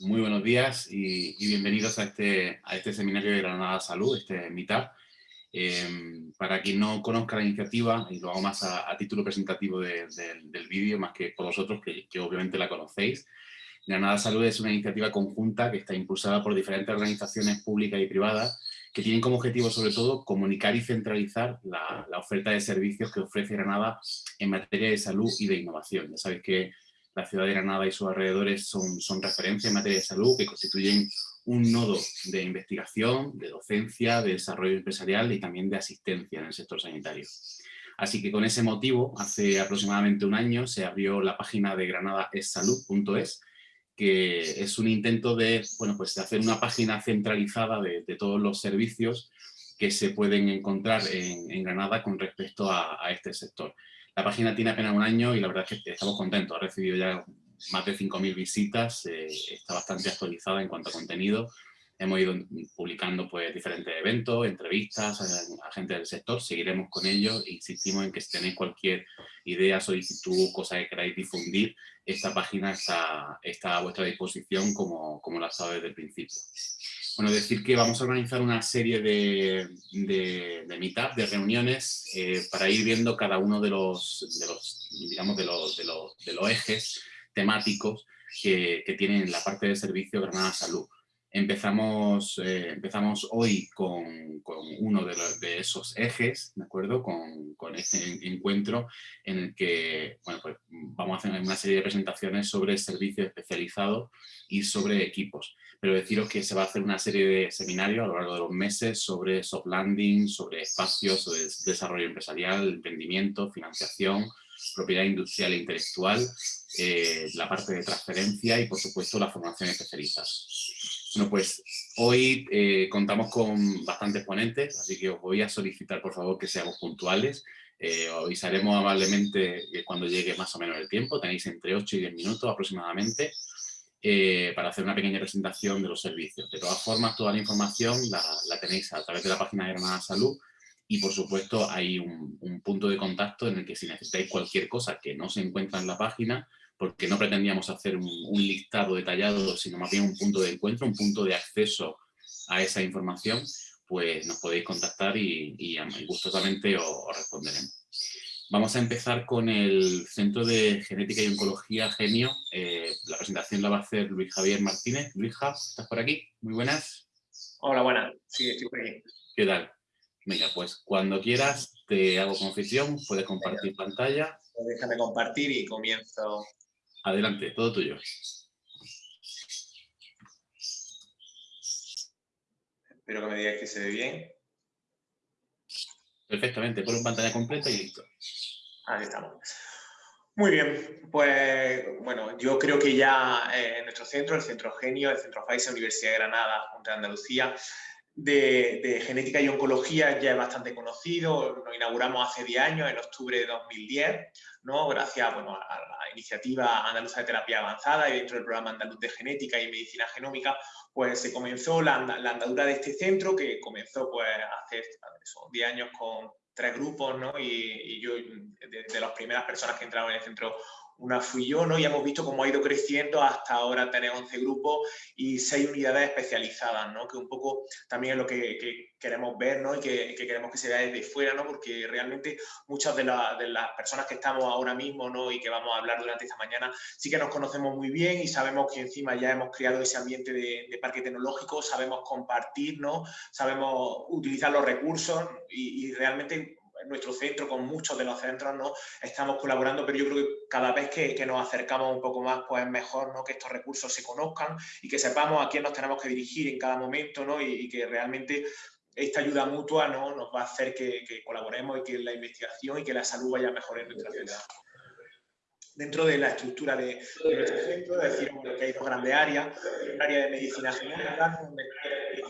Muy buenos días y, bienvenidos a este, a este seminario de Granada Salud, este Meetup. Em, para quien no conozca la iniciativa, y lo hago más a, título presentativo del vídeo, más que por vosotros, que, que, obviamente la conocéis, Granada Salud es una iniciativa conjunta que está impulsada por diferentes organizaciones públicas y privadas que tienen como objetivo sobre todo comunicar y centralizar la, la oferta de servicios que ofrece Granada en materia de salud y de innovación. Ya sabéis que la ciudad de Granada y sus alrededores son, son en materia de salud, que constituyen un nodo de investigación, de docencia, de desarrollo empresarial y también de asistencia en el sector sanitario. Así que con ese motivo, hace aproximadamente un año se abrió la página de granadaessalud.es, que es un intento de, bueno, pues de hacer una página centralizada de, todos los servicios que se pueden encontrar en, Granada con respecto a este sector. La página tiene apenas un año y la verdad es que estamos contentos. Ha recibido ya más de 5.000 visitas, eh, está bastante actualizada en cuanto a contenido. Hemos ido publicando pues, diferentes eventos, entrevistas a, gente del sector, seguiremos con ellos insistimos en que si tenéis cualquier idea, solicitud, cosa que queráis difundir, esta página está, a vuestra disposición como, como la estado desde el principio. Bueno, decir que vamos a organizar una serie de, de, de de reuniones, eh, para ir viendo cada uno de los, de los digamos, de los, de los, de los ejes temáticos que, que, tienen la parte de servicio Granada Salud. Empezamos, eh, empezamos hoy con, uno de, esos ejes, ¿de acuerdo? Con, este encuentro en el que pues vamos a hacer una serie de presentaciones sobre servicios especializados y sobre equipos. Pero deciros que se va a hacer una serie de seminarios a lo largo de los meses sobre soft landing, sobre espacios, sobre desarrollo empresarial, emprendimiento, financiación, propiedad industrial e intelectual, eh, la parte de transferencia y, por supuesto, la formación especializada. Bueno, pues hoy eh, contamos con bastantes ponentes, así que os voy a solicitar, por favor, que seamos puntuales. Eh, avisaremos amablemente cuando llegue más o menos el tiempo, tenéis entre 8 y 10 minutos aproximadamente eh, para hacer una pequeña presentación de los servicios. De todas formas, toda la información la, la tenéis a través de la página de Granada Salud y por supuesto hay un, un, punto de contacto en el que si necesitáis cualquier cosa que no se encuentra en la página, porque no pretendíamos hacer un, un, listado detallado, sino más bien un punto de encuentro, un punto de acceso a esa información, pues nos podéis contactar y, y, y gustosamente os, os, responderemos. Vamos a empezar con el Centro de Genética y Oncología Genio. Eh, la presentación la va a hacer Luis Javier Martínez. Luis ¿estás por aquí? Muy buenas. Hola, buenas. Sí, estoy por aquí. ¿Qué tal? Venga, pues cuando quieras te hago confesión, puedes compartir Venga. pantalla. Pues déjame compartir y comienzo. Adelante, todo tuyo. Espero que me digáis que se ve bien. Perfectamente, pon pantalla completa y listo. Ahí estamos. Muy bien, pues bueno, yo creo que ya eh, en nuestro centro, el Centro Genio, el Centro Pfizer, Universidad de Granada, Junta de Andalucía, de, genética y oncología ya es bastante conocido, lo inauguramos hace 10 años, en octubre de 2010, ¿no? gracias bueno, a la iniciativa andaluza de terapia avanzada y dentro del programa andaluz de genética y medicina genómica, pues se comenzó la, la andadura de este centro que comenzó pues hace eso, 10 años con tres grupos, ¿no? Y, y yo, de, de, las primeras personas que entraron en el centro una fui yo, ¿no? Y hemos visto cómo ha ido creciendo hasta ahora tener 11 grupos y 6 unidades especializadas, ¿no? Que un poco también es lo que, que queremos ver, ¿no? Y que, que, queremos que se vea desde fuera, ¿no? Porque realmente muchas de, la, de, las personas que estamos ahora mismo, ¿no? Y que vamos a hablar durante esta mañana, sí que nos conocemos muy bien y sabemos que encima ya hemos creado ese ambiente de, parque tecnológico, sabemos compartir, ¿no? Sabemos utilizar los recursos y, realmente en nuestro centro, con muchos de los centros, ¿no? Estamos colaborando, pero yo creo que cada vez que, que nos acercamos un poco más, pues es mejor, ¿no? Que estos recursos se conozcan y que sepamos a quién nos tenemos que dirigir en cada momento, ¿no? Y, y que realmente esta ayuda mutua, ¿no? Nos va a hacer que, que, colaboremos y que la investigación y que la salud vaya mejor en nuestra ciudad dentro de la estructura de, de nuestro centro, decimos que hay dos grandes áreas, el área de medicina genética, donde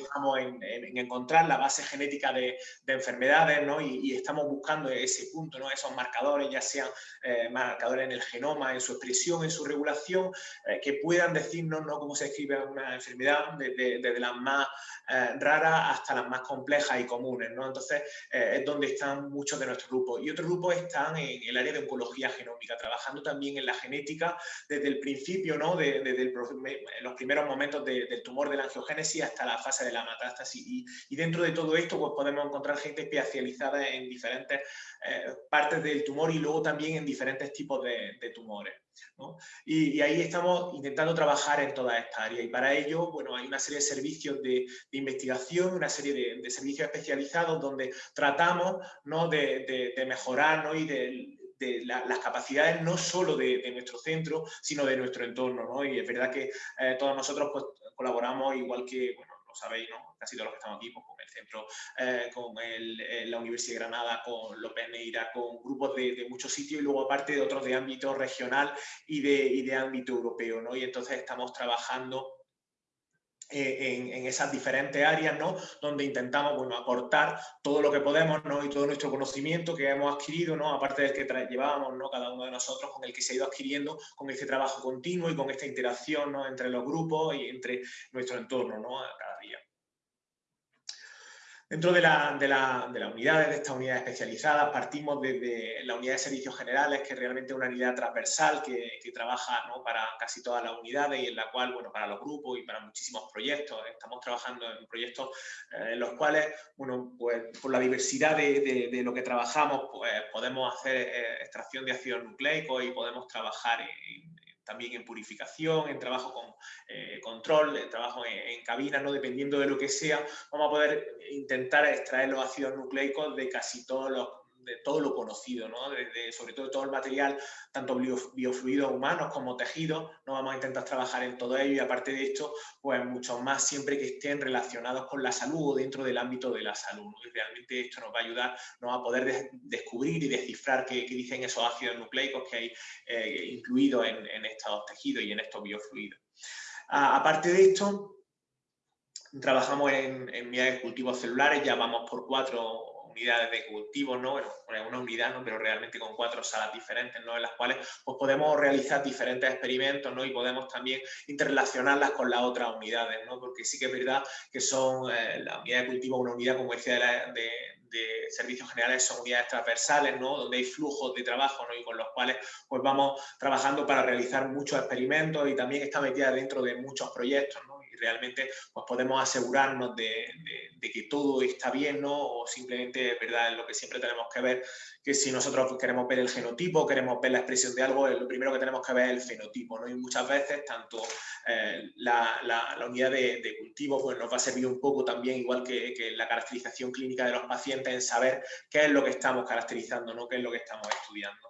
estamos en, en, en, encontrar la base genética de, de enfermedades, ¿no? Y, estamos buscando ese punto. Esos marcadores, ya sean eh, marcadores en el genoma, en su expresión, en su regulación, eh, que puedan decirnos, ¿no? Cómo se escribe una enfermedad, desde, las más eh, raras hasta las más complejas y comunes, ¿no? Entonces, es donde están muchos de nuestros grupos. Y otros grupos están en el área de oncología genómica, trabajando también también en la genética desde el principio, ¿no? desde los primeros momentos del tumor de la angiogénesis hasta la fase de la metástasis. Y, dentro de todo esto pues podemos encontrar gente especializada en diferentes eh, partes del tumor y luego también en diferentes tipos de, tumores. Y, ahí estamos intentando trabajar en toda esta área y para ello bueno, hay una serie de servicios de, investigación, una serie de, servicios especializados donde tratamos ¿no? de, mejorar ¿no? y de, las capacidades no solo de, nuestro centro, sino de nuestro entorno. ¿no? Y es verdad que eh, todos nosotros pues, colaboramos igual que, lo sabéis, ¿no? casi todos los que estamos aquí, pues, con el centro, eh, con eh, la Universidad de Granada, con López Neira, con grupos de, muchos sitios y luego aparte de otros de ámbito regional y de, y de ámbito europeo. ¿no? Y entonces estamos trabajando eh, en, esas diferentes áreas, ¿no? Donde intentamos, bueno, aportar todo lo que podemos, ¿no? Y todo nuestro conocimiento que hemos adquirido, ¿no? Aparte del que llevábamos, ¿no? Cada uno de nosotros, con el que se ha ido adquiriendo, con este trabajo continuo y con esta interacción, ¿no? Entre los grupos y entre nuestro entorno, ¿no? Cada día. Dentro de, la, de, la, de, las unidades, de estas unidades especializadas, partimos desde la unidad de servicios generales, que es realmente una unidad transversal que, que trabaja para casi todas las unidades y en la cual, bueno, para los grupos y para muchísimos proyectos, estamos trabajando en proyectos eh, en los cuales, bueno, pues por la diversidad de, de lo que trabajamos, pues podemos hacer eh, extracción de ácidos nucleicos y podemos trabajar en, también en purificación, en trabajo con eh, control, en trabajo en, cabina, ¿no? dependiendo de lo que sea, vamos a poder intentar extraer los ácidos nucleicos de casi todos los de todo lo conocido, ¿no? sobre todo todo el material, tanto biofluidos humanos como tejidos, no vamos a intentar trabajar en todo ello y aparte de esto, pues muchos más siempre que estén relacionados con la salud o dentro del ámbito de la salud. Y realmente esto nos va a ayudar ¿no? a poder descubrir y descifrar qué, dicen esos ácidos nucleicos que hay eh, incluidos en, estos tejidos y en estos biofluidos. aparte de esto, trabajamos en, en de cultivos celulares, ya vamos por cuatro unidades de cultivo, ¿no? Bueno, una unidad, ¿no? Pero realmente con cuatro salas diferentes, ¿no? En las cuales pues, podemos realizar diferentes experimentos, ¿no? Y podemos también interrelacionarlas con las otras unidades, ¿no? Porque sí que es verdad que son eh, la unidad de cultivo, una unidad, como decía, de, servicios generales son unidades transversales, ¿no? donde hay flujos de trabajo ¿no? y con los cuales pues, vamos trabajando para realizar muchos experimentos y también está metida dentro de muchos proyectos. Realmente pues, podemos asegurarnos de, de, que todo está bien ¿no? o simplemente, ¿verdad? lo que siempre tenemos que ver que si nosotros queremos ver el genotipo, queremos ver la expresión de algo, lo primero que tenemos que ver es el fenotipo, ¿no? Y muchas veces tanto eh, la, la, unidad de, cultivo pues nos va a servir un poco también, igual que, que, la caracterización clínica de los pacientes, en saber qué es lo que estamos caracterizando, ¿no? qué es lo que estamos estudiando.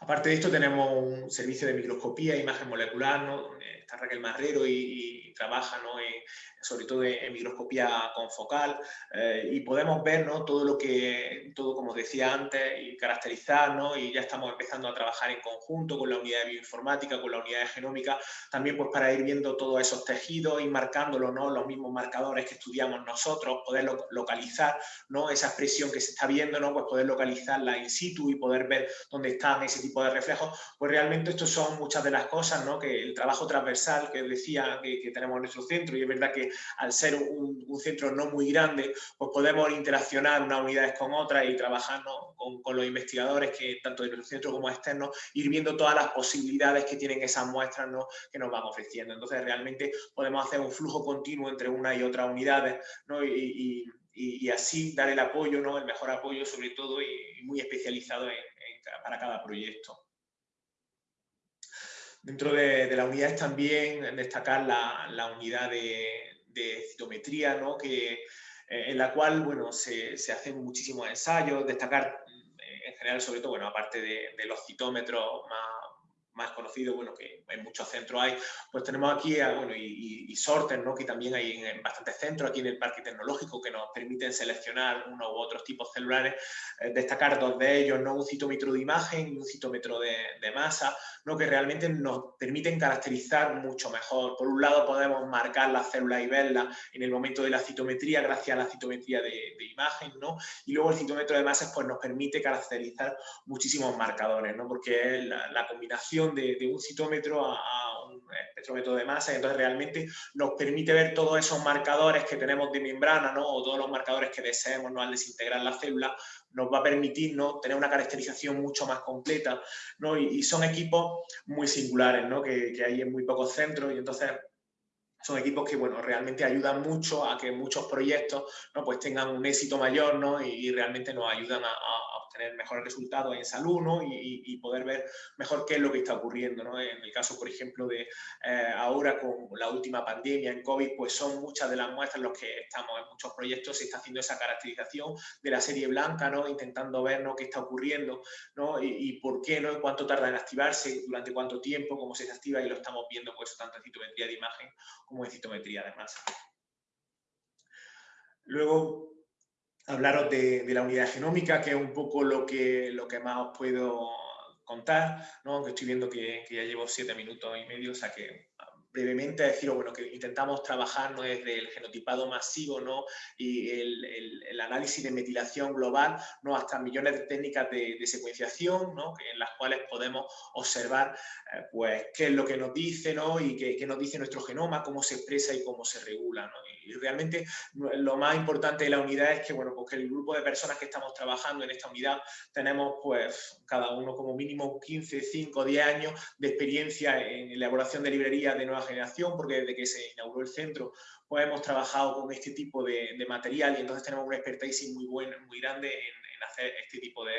Aparte de esto tenemos un servicio de microscopía, imagen molecular, ¿no? Está Raquel Marrero y, trabaja ¿no? en, sobre todo en, microscopía confocal, eh, y podemos ver ¿no? todo lo que, todo como decía antes, y caracterizar, ¿no? y ya estamos empezando a trabajar en conjunto con la unidad de bioinformática, con la unidad de genómica, también pues para ir viendo todos esos tejidos, y marcándolos, ¿no? los mismos marcadores que estudiamos nosotros, poder localizar ¿no? esa expresión que se está viendo, ¿no? pues poder localizarla in situ y poder ver dónde están ese tipo de reflejos, pues realmente estos son muchas de las cosas, ¿no? que el trabajo transversal que decía que, que tenemos en nuestro centro, y es verdad que al ser un, centro no muy grande, pues podemos interaccionar unas unidades con otras y trabajar con, los investigadores, que tanto de nuestro centro como externos, ir viendo todas las posibilidades que tienen esas muestras que nos van ofreciendo. Entonces, realmente podemos hacer un flujo continuo entre una y otras unidades y, así dar el apoyo, el mejor apoyo sobre todo y, muy especializado para cada proyecto. Dentro de, las unidades también destacar la unidad de, de citometría, ¿no? que, eh, en la cual bueno, se, se, hacen muchísimos ensayos, destacar eh, en general, sobre todo, bueno, aparte de, de los citómetros más más conocido, bueno, que en muchos centros hay, pues tenemos aquí, bueno, y, y, sorter, ¿no? que también hay en, bastantes centros, aquí en el Parque Tecnológico, que nos permiten seleccionar uno u otros tipos celulares, eh, destacar dos de ellos, ¿no? un citómetro de imagen y un citómetro de, masa, ¿no? que realmente nos permiten caracterizar mucho mejor. Por un lado podemos marcar las células y verlas en el momento de la citometría, gracias a la citometría de, imagen, ¿no? y luego el citómetro de masa pues, nos permite caracterizar muchísimos marcadores, ¿no? porque la combinación de, un citómetro a, un espectrómetro de masa, y entonces realmente nos permite ver todos esos marcadores que tenemos de membrana, ¿no? o todos los marcadores que deseemos ¿no? al desintegrar la célula, nos va a permitir ¿no? tener una caracterización mucho más completa. ¿no? Y, son equipos muy singulares, ¿no? que, que hay en muy pocos centros, y entonces son equipos que bueno, realmente ayudan mucho a que muchos proyectos ¿no? pues tengan un éxito mayor ¿no? y, realmente nos ayudan a, tener mejores resultados en salud ¿no? y, poder ver mejor qué es lo que está ocurriendo. ¿no? En el caso, por ejemplo, de eh, ahora con la última pandemia en COVID, pues son muchas de las muestras en las que estamos en muchos proyectos, se está haciendo esa caracterización de la serie blanca, ¿no? intentando ver ¿no? qué está ocurriendo ¿no? y, por qué, ¿no? cuánto tarda en activarse, durante cuánto tiempo, cómo se activa y lo estamos viendo pues tanto en citometría de imagen como en citometría de masa. Luego, hablaros de, la unidad genómica, que es un poco lo que, lo que más os puedo contar, ¿no? aunque estoy viendo que, que, ya llevo siete minutos y medio, o sea que brevemente deciros bueno, que intentamos trabajar ¿no? desde el genotipado masivo ¿no? y el, el, análisis de metilación global ¿no? hasta millones de técnicas de, secuenciación ¿no? en las cuales podemos observar eh, pues, qué es lo que nos dice ¿no? y qué, qué, nos dice nuestro genoma, cómo se expresa y cómo se regula. ¿no? Y realmente lo más importante de la unidad es que, bueno, pues el grupo de personas que estamos trabajando en esta unidad tenemos pues cada uno como mínimo 15, 5, 10 años de experiencia en elaboración de librerías de generación, porque desde que se inauguró el centro, pues hemos trabajado con este tipo de, material y entonces tenemos una expertise muy buena, muy grande en, hacer este tipo de,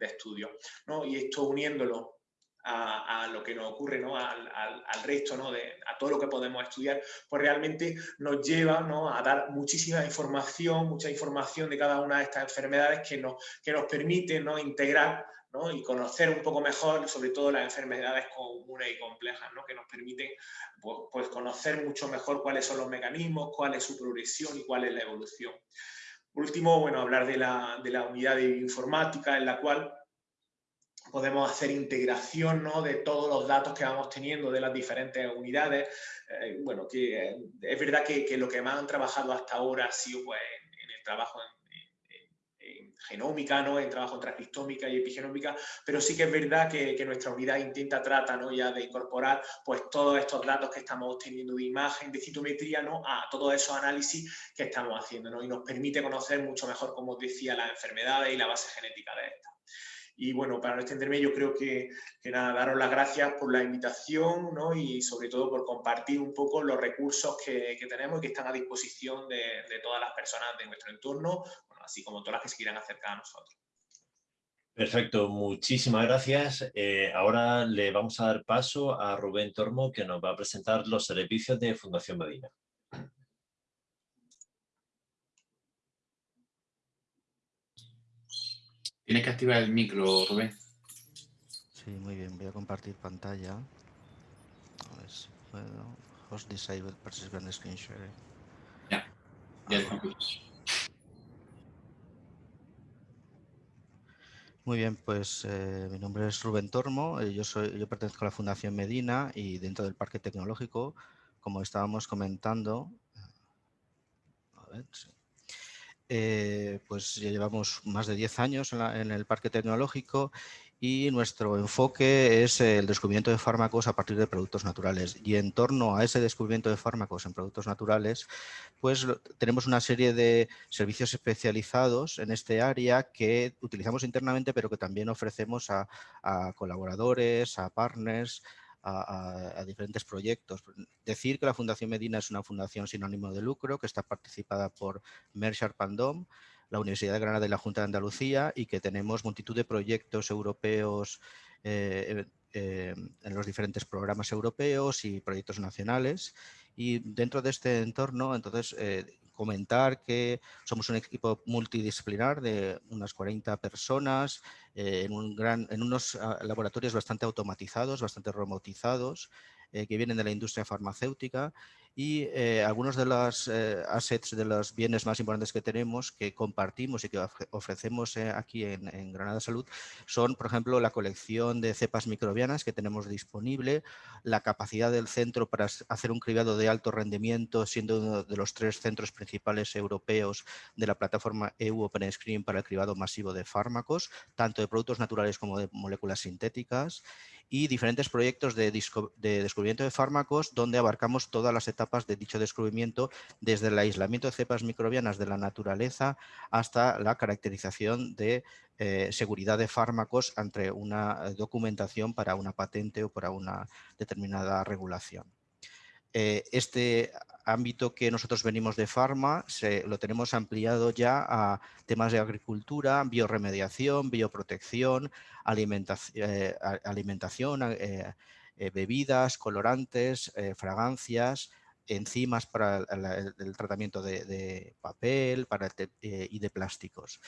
estudios. ¿no? Y esto uniéndolo a, lo que nos ocurre, ¿no? al, resto, ¿no? de, a todo lo que podemos estudiar, pues realmente nos lleva ¿no? a dar muchísima información, mucha información de cada una de estas enfermedades que nos, que nos permite ¿no? integrar y conocer un poco mejor, sobre todo las enfermedades comunes y complejas, ¿no? que nos permiten pues, pues, conocer mucho mejor cuáles son los mecanismos, cuál es su progresión y cuál es la evolución. Por último, bueno, hablar de la, de la unidad de informática en la cual podemos hacer integración ¿no? de todos los datos que vamos teniendo de las diferentes unidades. Eh, bueno, que eh, es verdad que, que, lo que más han trabajado hasta ahora ha sido pues, en el trabajo en genómica, ¿no? en trabajo transcriptómica y epigenómica, pero sí que es verdad que, nuestra unidad intenta, trata ¿no? ya de incorporar pues, todos estos datos que estamos obteniendo de imagen, de citometría, ¿no? a todos esos análisis que estamos haciendo ¿no? y nos permite conocer mucho mejor, como os decía, las enfermedades y la base genética de estas. Y bueno, para no extenderme, yo creo que, que nada, daros las gracias por la invitación ¿no? y sobre todo por compartir un poco los recursos que, tenemos y que están a disposición de, todas las personas de nuestro entorno, así como todas las que se quieran acercar a nosotros. Perfecto, muchísimas gracias. Eh, ahora le vamos a dar paso a Rubén Tormo, que nos va a presentar los servicios de Fundación Medina. Tienes que activar el micro, Rubén. Sí, muy bien. Voy a compartir pantalla. A ver si puedo. Host disabled participant screen share. Ya, ya Muy bien, pues eh, mi nombre es Rubén Tormo, eh, yo, soy, yo pertenezco a la Fundación Medina y dentro del Parque Tecnológico, como estábamos comentando, eh, pues ya llevamos más de 10 años en el Parque Tecnológico y nuestro enfoque es el descubrimiento de fármacos a partir de productos naturales. Y en torno a ese descubrimiento de fármacos en productos naturales, pues tenemos una serie de servicios especializados en este área que utilizamos internamente, pero que también ofrecemos a, colaboradores, a partners, a, diferentes proyectos. Decir que la Fundación Medina es una fundación sin ánimo de lucro, que está participada por Merchar Pandom, la Universidad de Granada y la Junta de Andalucía y que tenemos multitud de proyectos europeos eh, eh, en los diferentes programas europeos y proyectos nacionales. Y dentro de este entorno, entonces, eh, comentar que somos un equipo multidisciplinar de unas 40 personas en, un gran, en unos ah, laboratorios bastante automatizados, bastante robotizados, que vienen de la industria farmacéutica y eh, algunos de los eh, assets, de los bienes más importantes que tenemos, que compartimos y que ofrecemos eh, aquí en, Granada Salud, son, por ejemplo, la colección de cepas microbianas que tenemos disponible, la capacidad del centro para hacer un cribado de alto rendimiento, siendo uno de los tres centros principales europeos de la plataforma EU Open Screen para el cribado masivo de fármacos, tanto de productos naturales como de moléculas sintéticas, y diferentes proyectos de, de, descubrimiento de fármacos donde abarcamos todas las etapas de dicho descubrimiento desde el aislamiento de cepas microbianas de la naturaleza hasta la caracterización de eh, seguridad de fármacos ante una documentación para una patente o para una determinada regulación. Eh, este ámbito que nosotros venimos de Pharma se, lo tenemos ampliado ya a temas de agricultura, bioremediación, bioprotección, eh, alimentación, eh, bebidas, colorantes, fragancias, enzimas para el, tratamiento de, papel para y de plásticos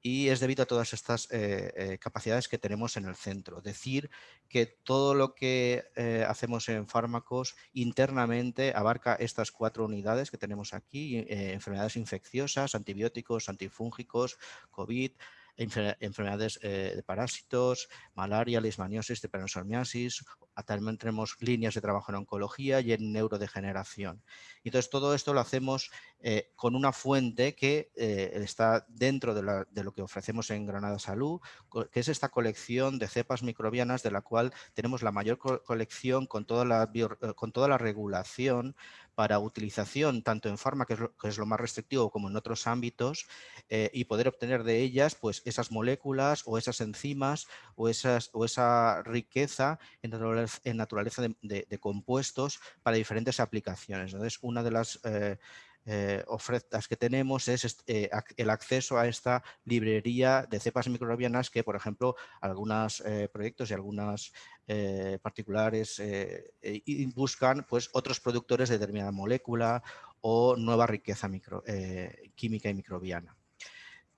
y es debido a todas estas eh, eh, capacidades que tenemos en el centro. Decir que todo lo que eh, hacemos en fármacos internamente abarca estas cuatro unidades que tenemos aquí, enfermedades infecciosas, antibióticos, antifúngicos, COVID, enfermedades de parásitos, malaria, leishmaniosis, tripanosomiasis, también tenemos líneas de trabajo en oncología y en neurodegeneración. Entonces, todo esto lo hacemos eh, con una fuente que eh, está dentro de, lo que ofrecemos en Granada Salud, que es esta colección de cepas microbianas de la cual tenemos la mayor colección con eh, con toda la regulación para utilización tanto en farma, que es lo, más restrictivo, como en otros ámbitos, y poder obtener de ellas pues, esas moléculas o esas enzimas o, esas, o esa riqueza en naturaleza de, compuestos para diferentes aplicaciones. Entonces, una de las eh, eh, ofertas que tenemos es eh, el acceso a esta librería de cepas microbianas que, por ejemplo, algunos proyectos y algunas particulares buscan pues, otros productores de determinada molécula o nueva riqueza química y microbiana.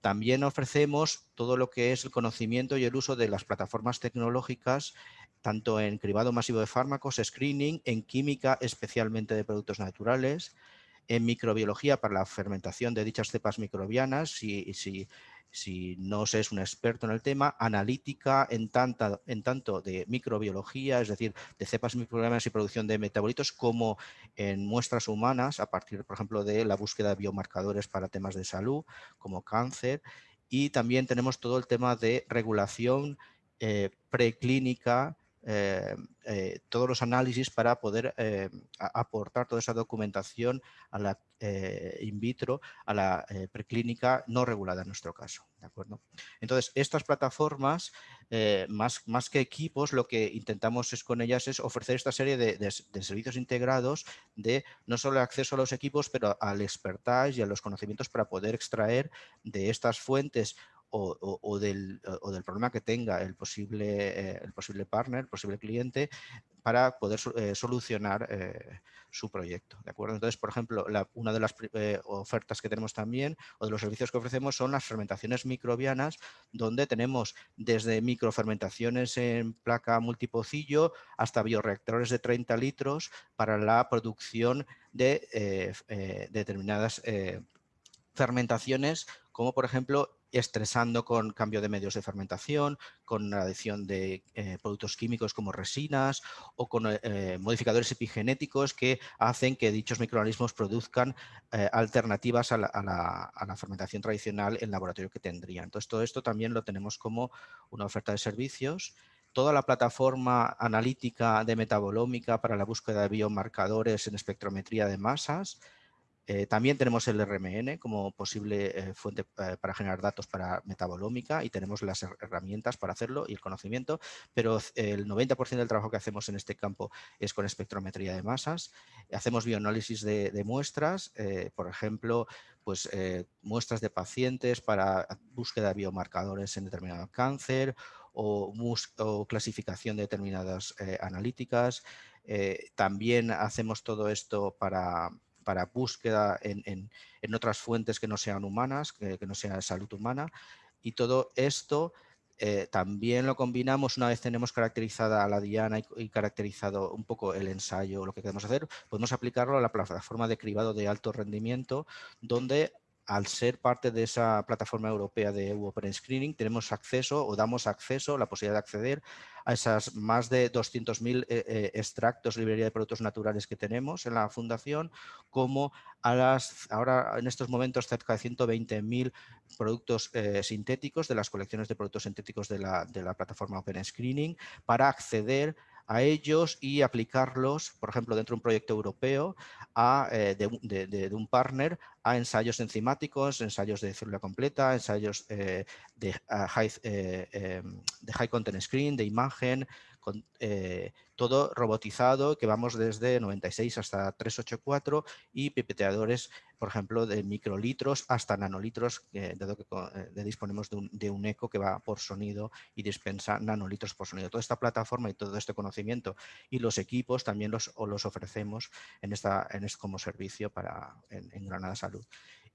También ofrecemos todo lo que es el conocimiento y el uso de las plataformas tecnológicas tanto en cribado masivo de fármacos, screening, en química especialmente de productos naturales, en microbiología para la fermentación de dichas cepas microbianas, si, si no se es un experto en el tema, analítica en, en tanto de microbiología, es decir, de cepas microbianas y producción de metabolitos, como en muestras humanas, a partir, por ejemplo, de la búsqueda de biomarcadores para temas de salud, como cáncer, y también tenemos todo el tema de regulación eh, preclínica eh, eh, todos los análisis para poder eh, aportar toda esa documentación a la in vitro, a la preclínica no regulada en nuestro caso. ¿de acuerdo? Entonces, estas plataformas, más, más que equipos, lo que intentamos es con ellas es ofrecer esta serie de, servicios integrados de no solo acceso a los equipos, pero al expertise y a los conocimientos para poder extraer de estas fuentes o, del, problema que tenga el posible, eh, el posible partner, el posible cliente, para poder eh, solucionar eh, su proyecto. ¿de acuerdo? Entonces, por ejemplo, una de las ofertas que tenemos también o de los servicios que ofrecemos son las fermentaciones microbianas, donde tenemos desde microfermentaciones en placa multipocillo hasta bioreactores de 30 litros para la producción de determinadas fermentaciones, como por ejemplo estresando con cambio de medios de fermentación, con la adición de eh, productos químicos como resinas o con eh, modificadores epigenéticos que hacen que dichos microorganismos produzcan eh, alternativas a la, fermentación tradicional en laboratorio que tendrían. Entonces, todo esto también lo tenemos como una oferta de servicios toda la plataforma analítica de metabolómica para la búsqueda de biomarcadores en espectrometría de masas, eh, también tenemos el RMN como posible eh, fuente eh, para generar datos para metabolómica y tenemos las herramientas para hacerlo y el conocimiento, pero el 90% del trabajo que hacemos en este campo es con espectrometría de masas. Hacemos bioanálisis de, muestras, por ejemplo, pues, muestras de pacientes para búsqueda de biomarcadores en determinado cáncer o, o clasificación de determinadas analíticas. también hacemos todo esto para para búsqueda en, otras fuentes que no sean humanas, que, no sean salud humana. Y todo esto eh, también lo combinamos una vez tenemos caracterizada a la diana y, caracterizado un poco el ensayo, lo que queremos hacer, podemos aplicarlo a la plataforma de cribado de alto rendimiento, donde al ser parte de esa plataforma europea de EU Open Screening, tenemos acceso o damos acceso, la posibilidad de acceder a esas más de 200.000 eh, eh, extractos, librería de productos naturales que tenemos en la fundación, como a las, ahora en estos momentos cerca de 120.000 productos eh, sintéticos de las colecciones de productos sintéticos de la, de la plataforma Open Screening para acceder ellos y aplicarlos, por ejemplo, dentro de un proyecto europeo a, eh, de, un partner a ensayos enzimáticos, ensayos de célula completa, ensayos eh, de, high, eh, em, de high content screen, de imagen, con, eh, todo robotizado, que vamos desde 96 hasta 384 y pipeteadores, por ejemplo, de microlitros hasta nanolitros, dado que eh, disponemos de un, eco que va por sonido y dispensa nanolitros por sonido. Toda esta plataforma y todo este conocimiento y los equipos también los, los ofrecemos en esta, en como servicio para, en Granada Salud.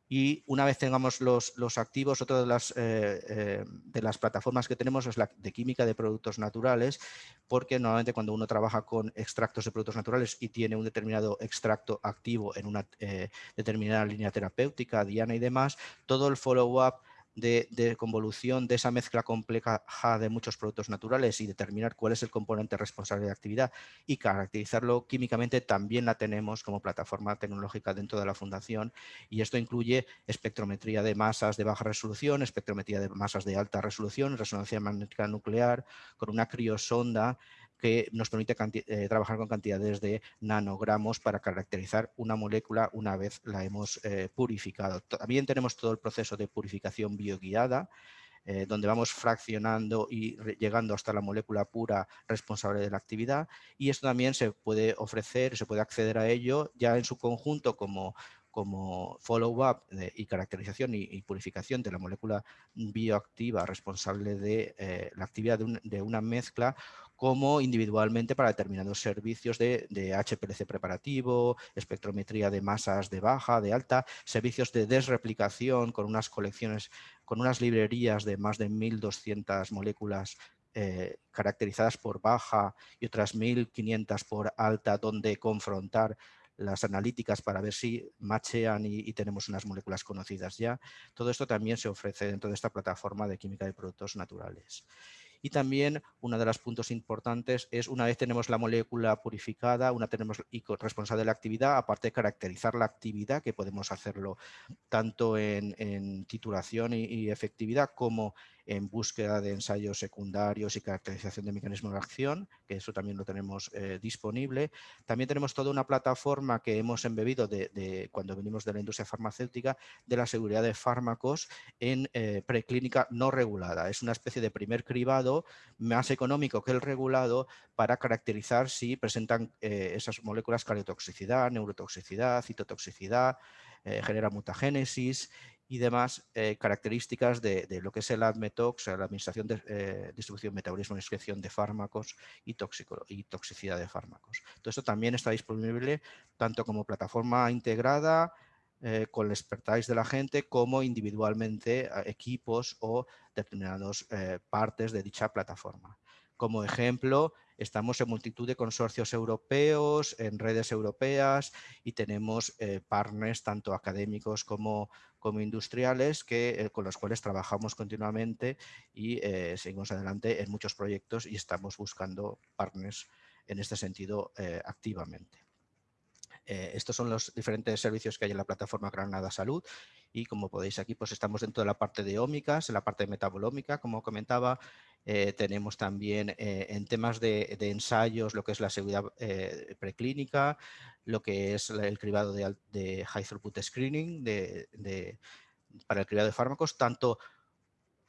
Y una vez tengamos los, activos, otra de las, eh, eh, de las plataformas que tenemos es la de química de productos naturales, porque normalmente cuando uno trabaja con extractos de productos naturales y tiene un determinado extracto activo en una eh, determinada línea terapéutica, diana y demás, todo el follow-up de, convolución de esa mezcla compleja de muchos productos naturales y determinar cuál es el componente responsable de actividad y caracterizarlo químicamente también la tenemos como plataforma tecnológica dentro de la fundación y esto incluye espectrometría de masas de baja resolución, espectrometría de masas de alta resolución, resonancia magnética nuclear con una criosonda que nos permite eh, trabajar con cantidades de nanogramos para caracterizar una molécula una vez la hemos eh, purificado. También tenemos todo el proceso de purificación bioguiada, eh, donde vamos fraccionando y llegando hasta la molécula pura responsable de la actividad y esto también se puede ofrecer, se puede acceder a ello ya en su conjunto como como follow-up y caracterización y, purificación de la molécula bioactiva responsable de la actividad de, una mezcla como individualmente para determinados servicios de, HPLC preparativo, espectrometría de masas de baja, de alta, servicios de desreplicación con unas colecciones, con unas librerías de más de 1.200 moléculas eh, caracterizadas por baja y otras 1.500 por alta, donde confrontar las analíticas para ver si machean y, y, tenemos unas moléculas conocidas ya. Todo esto también se ofrece dentro de esta plataforma de química de productos naturales. Y también uno de los puntos importantes es una vez tenemos la molécula purificada, una tenemos y responsable de la actividad, aparte de caracterizar la actividad, que podemos hacerlo tanto en, titulación y, efectividad como en búsqueda de ensayos secundarios y caracterización de mecanismos de acción, que eso también lo tenemos eh, disponible. También tenemos toda una plataforma que hemos embebido de, cuando venimos de la industria farmacéutica de la seguridad de fármacos en eh, preclínica no regulada. Es una especie de primer cribado más económico que el regulado para caracterizar si presentan eh, esas moléculas cardiotoxicidad, neurotoxicidad, citotoxicidad, genera mutagénesis y demás eh, características de, lo que es el ADMETOX, la Administración de eh, Distribución, Metabolismo y Excreción de Fármacos y, toxicidad de fármacos. Todo esto también está disponible tanto como plataforma integrada eh, con el expertise de la gente como individualmente equipos o determinadas partes de dicha plataforma. Como ejemplo, estamos en multitud de consorcios europeos, en redes europeas y tenemos eh, partners tanto académicos como, como industriales que, eh, con los cuales trabajamos continuamente y eh, seguimos adelante en muchos proyectos y estamos buscando partners en este sentido activamente. Estos son los diferentes servicios que hay en la plataforma Granada Salud y como podéis aquí pues estamos dentro de la parte de ómicas, en la parte metabolómica, como comentaba, eh, tenemos también eh, en temas de, ensayos lo que es la seguridad eh, preclínica, lo que es el cribado de, high throughput screening para el cribado de fármacos, tanto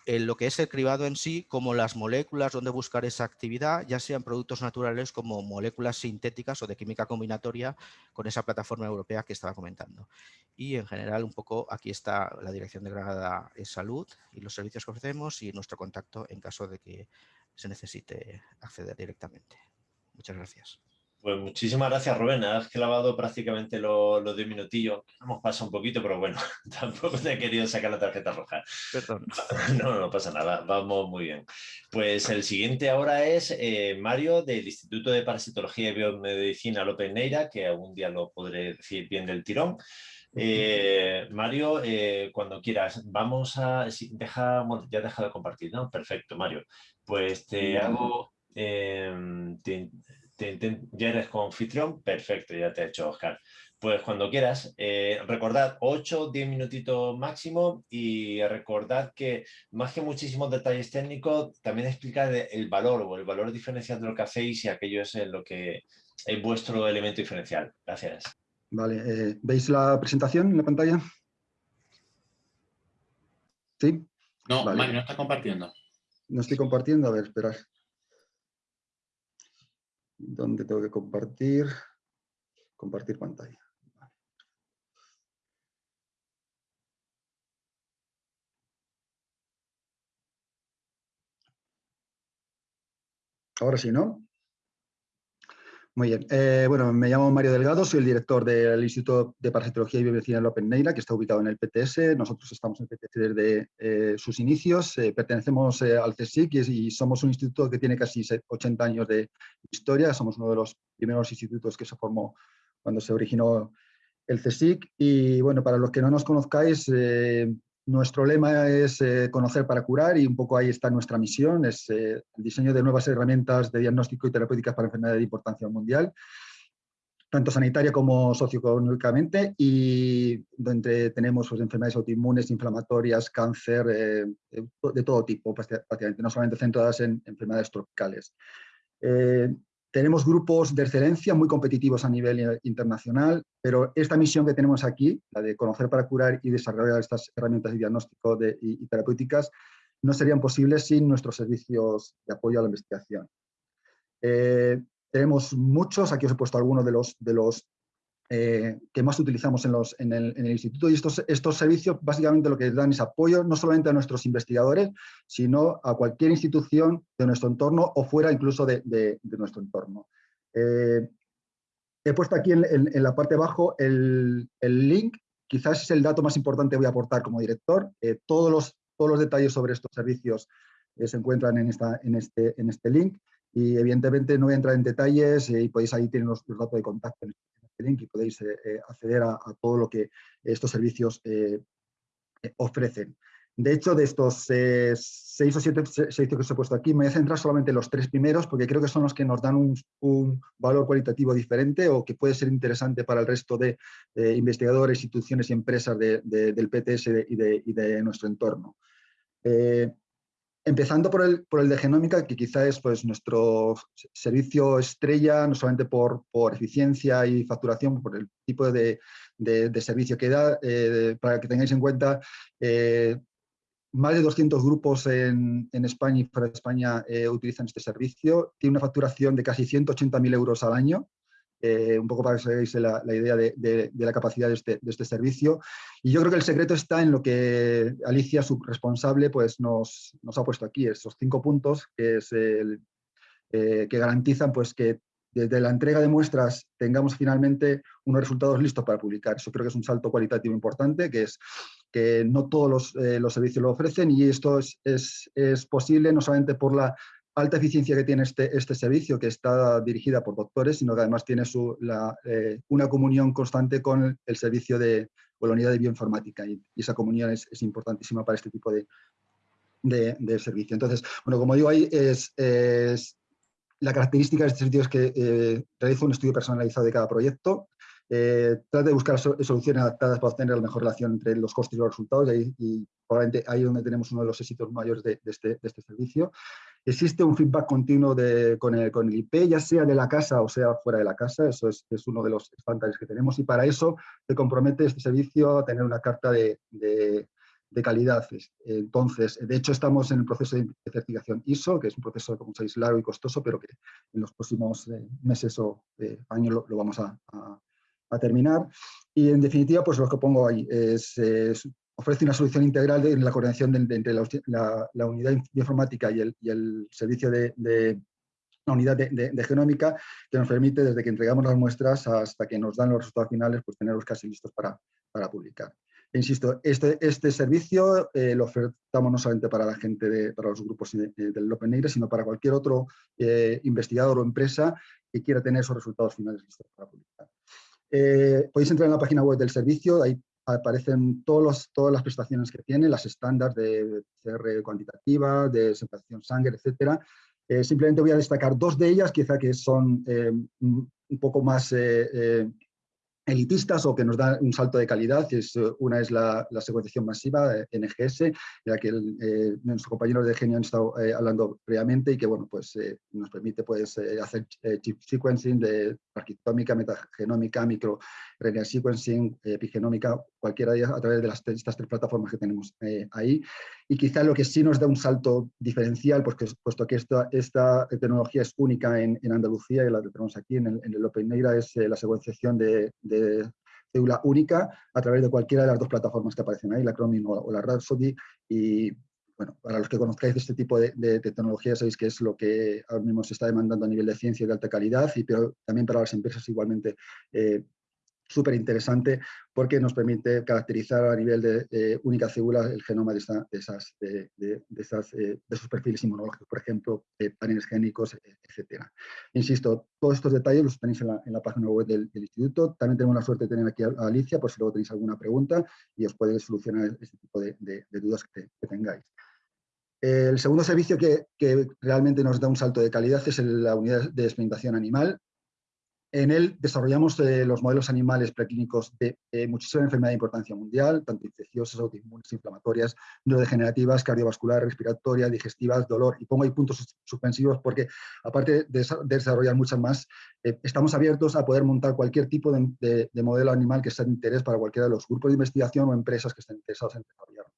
en lo que es el cribado en sí, como las moléculas donde buscar esa actividad, ya sean productos naturales como moléculas sintéticas o de química combinatoria con esa plataforma europea que estaba comentando. Y en general un poco aquí está la Dirección de Granada Salud y los servicios que ofrecemos y nuestro contacto en caso de que se necesite acceder directamente. Muchas gracias. Pues muchísimas gracias, Rubén. Has clavado prácticamente los, los 10 minutillos. Hemos pasado un poquito, pero bueno, tampoco te he querido sacar la tarjeta roja. Perdón. No, no pasa nada. Vamos muy bien. Pues el siguiente ahora es eh, Mario del Instituto de Parasitología y Biomedicina López Neira, que algún día lo podré decir bien del tirón. Eh, Mario, eh, cuando quieras, vamos a... deja, ya deja de compartir, ¿no? Perfecto, Mario. Pues te hago... Ya eres anfitrión, perfecto, ya te he hecho Oscar. Pues cuando quieras, eh, recordad 8, 10 minutitos máximo y recordad que más que muchísimos detalles técnicos, también explica el valor o el valor diferencial de lo que hacéis y aquello es lo que es vuestro elemento diferencial. Gracias. Vale, eh, ¿veis la presentación en la pantalla? ¿Sí? No, vale. no está compartiendo. No estoy compartiendo, a ver, esperad. ¿Dónde tengo que compartir? Compartir pantalla. Ahora sí, ¿no? Muy bien. Eh, bueno, me llamo Mario Delgado, soy el director del Instituto de Parasitología y Biomedicina de Open que está ubicado en el PTS. Nosotros estamos en el PTS desde eh, sus inicios. Eh, pertenecemos al CSIC y, somos un instituto que tiene casi 80 años de historia. Somos uno de los primeros institutos que se formó cuando se originó el CSIC. Y bueno, para los que no nos conozcáis, nuestro lema es eh, conocer para curar y un poco ahí está nuestra misión, es eh, el diseño de nuevas herramientas de diagnóstico y terapéuticas para enfermedades de importancia mundial, tanto sanitaria como socioeconómicamente, y donde tenemos pues, enfermedades autoinmunes, inflamatorias, cáncer, eh, de todo tipo, prácticamente, no solamente centradas en enfermedades tropicales. Tenemos grupos de excelencia muy competitivos a nivel internacional, pero esta misión que tenemos aquí, la de conocer para curar y desarrollar estas herramientas de diagnóstico y, terapéuticas, no serían posibles sin nuestros servicios de apoyo a la investigación. Eh, tenemos muchos, aquí os he puesto algunos de los, de los eh, que más utilizamos en, los, en, el, en, el, instituto y estos, estos servicios básicamente lo que dan es apoyo no solamente a nuestros investigadores, sino a cualquier institución de nuestro entorno o fuera incluso de, de, nuestro entorno. Eh, he puesto aquí en, en, la parte de abajo el, el, link, quizás es el dato más importante que voy a aportar como director. Eh, todos, los, todos los detalles sobre estos servicios se encuentran en, esta, en, este, en este link y evidentemente no voy a entrar en detalles y podéis ahí tener los, los datos de contacto link y podéis eh, eh, acceder a, todo lo que estos servicios eh, ofrecen. De hecho, de estos seis o siete servicios que os he puesto aquí, me voy a centrar solamente en los tres primeros porque creo que son los que nos dan un, valor cualitativo diferente o que puede ser interesante para el resto de investigadores, instituciones y empresas del PTS y de, nuestro entorno. Empezando por el, por el de genómica, que quizá es pues, nuestro servicio estrella, no solamente por, por eficiencia y facturación, por el tipo de, de, servicio que da, eh, para que tengáis en cuenta, eh, más de 200 grupos en, en, España y fuera de España eh, utilizan este servicio. Tiene una facturación de casi 180.000 euros al año, eh, un poco para que os la, la idea de, la capacidad de este, de este, servicio. Y yo creo que el secreto está en lo que Alicia, su responsable, pues nos, ha puesto aquí, esos cinco puntos eh, que garantizan pues, que desde la entrega de muestras tengamos finalmente unos resultados listos para publicar. Eso creo que es un salto cualitativo importante, que es que no todos los, eh, servicios lo ofrecen y esto es, es, es, posible no solamente por la alta eficiencia que tiene este, este servicio, que está dirigida por doctores, sino que además tiene su, eh, una comunión constante con el, servicio de la unidad de bioinformática y, esa comunión es, importantísima para este tipo de, de, servicio. Entonces, bueno, como digo, ahí es, la característica de este servicio es que eh, realiza un estudio personalizado de cada proyecto, eh, trata de buscar soluciones adaptadas para obtener la mejor relación entre los costes y los resultados y, y probablemente ahí es donde tenemos uno de los éxitos mayores de, este, de este, servicio. Existe un feedback continuo de, con, el, con, el, IP, ya sea de la casa o sea fuera de la casa, eso es, es, uno de los estándares que tenemos y para eso se compromete este servicio a tener una carta de, de, calidad. Entonces, de hecho estamos en el proceso de certificación ISO, que es un proceso, como sabéis, largo y costoso, pero que en los próximos eh, meses o eh, años lo, vamos a, a, terminar. Y en definitiva, pues lo que pongo ahí es ofrece una solución integral de la coordinación de, entre la, unidad informática y el, servicio de, unidad de, genómica que nos permite, desde que entregamos las muestras hasta que nos dan los resultados finales, pues tenerlos casi listos para, publicar. E insisto, este, este servicio eh, lo ofertamos no solamente para la gente, de, para los grupos del Open sino para cualquier otro eh, investigador o empresa que quiera tener esos resultados finales listos para publicar. Eh, podéis entrar en la página web del servicio, ahí aparecen todos todas las prestaciones que tiene, las estándares de CR cuantitativa, de separación sangre, etcétera. simplemente voy a destacar dos de ellas, quizá que son un poco más elitistas o que nos dan un salto de calidad. Es, eh, una es la, secuenciación masiva, NGS, de la que el, nuestros compañeros de Genio han estado eh, hablando previamente y que bueno, pues, eh, nos permite pues, hacer chip sequencing de arquitómica, metagenómica, micro sequencing, epigenómica, cualquiera de ellas a través de las, estas tres plataformas que tenemos ahí. Y quizá lo que sí nos da un salto diferencial, pues que, puesto que esta, esta tecnología es única en, Andalucía y la que tenemos aquí en el, en el Open Negra, es la secuenciación de de célula única a través de cualquiera de las dos plataformas que aparecen ahí, la Chromium o la Rhapsody. Y bueno, para los que conozcáis este tipo de, tecnología, sabéis que es lo que ahora mismo se está demandando a nivel de ciencia y de alta calidad, y, pero también para las empresas igualmente eh, súper interesante porque nos permite caracterizar a nivel de eh, única célula el genoma de, esas, eh, de esos perfiles inmunológicos, por ejemplo, eh, paneles génicos, etc. Insisto, todos estos detalles los tenéis en la, página web del, instituto. También tenemos la suerte de tener aquí a, Alicia, por si luego tenéis alguna pregunta y os puede solucionar este tipo de, dudas que, tengáis. El segundo servicio que, que, realmente nos da un salto de calidad es la unidad de experimentación animal. En él desarrollamos eh, los modelos animales preclínicos de muchísima enfermedad de importancia mundial, tanto infecciosas, autoinmunes, inflamatorias, neurodegenerativas, cardiovasculares, respiratorias, digestivas, dolor. Y pongo ahí puntos suspensivos porque, aparte de, desarrollar muchas más, eh, estamos abiertos a poder montar cualquier tipo de, de, modelo animal que sea de interés para cualquiera de los grupos de investigación o empresas que estén interesados en desarrollarlo.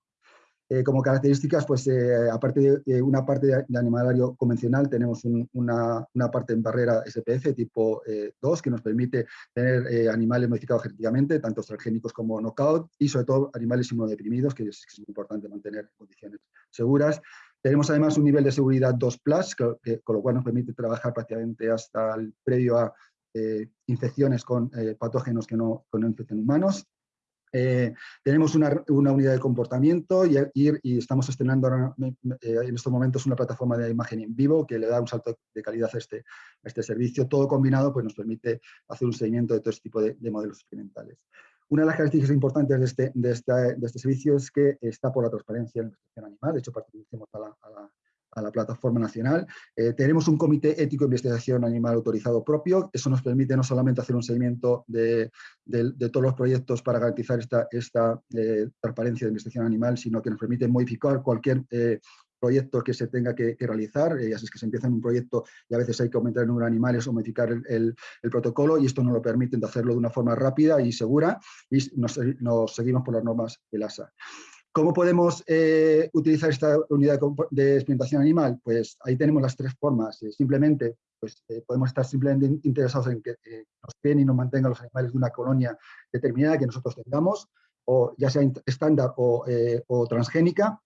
Eh, como características, pues eh, aparte de una parte de, animalario convencional, tenemos una, parte en barrera SPF tipo 2 eh, que nos permite tener animales modificados genéticamente, tanto transgénicos como knockout, y sobre todo animales inmunodeprimidos, que es, importante mantener en condiciones seguras. Tenemos además un nivel de seguridad 2+, con lo cual nos permite trabajar prácticamente hasta el previo a infecciones con patógenos que no, que no infecten humanos. Eh, tenemos una, unidad de comportamiento y, y, estamos estrenando eh, en estos momentos una plataforma de imagen en vivo que le da un salto de calidad a este, este servicio. Todo combinado pues, nos permite hacer un seguimiento de todo este tipo de, modelos experimentales. Una de las características importantes de este, de, de este servicio es que está por la transparencia de la animal. De hecho, pertenecemos a la a la plataforma nacional. Eh, tenemos un comité ético de investigación animal autorizado propio. Eso nos permite no solamente hacer un seguimiento de, todos los proyectos para garantizar esta, esta eh, transparencia de investigación animal, sino que nos permite modificar cualquier eh, que se tenga que, realizar, y así es que se empieza en un proyecto y a veces hay que aumentar el número de animales o modificar el, protocolo y esto nos lo permite hacerlo de una forma rápida y segura y nos, nos seguimos por las normas del ASA. ¿Cómo podemos eh, utilizar esta unidad de, experimentación animal? Pues ahí tenemos las tres formas. Eh, simplemente pues, eh, podemos estar simplemente interesados en que nos creen y nos mantengan los animales de una colonia determinada que nosotros tengamos, o ya sea estándar o, transgénica.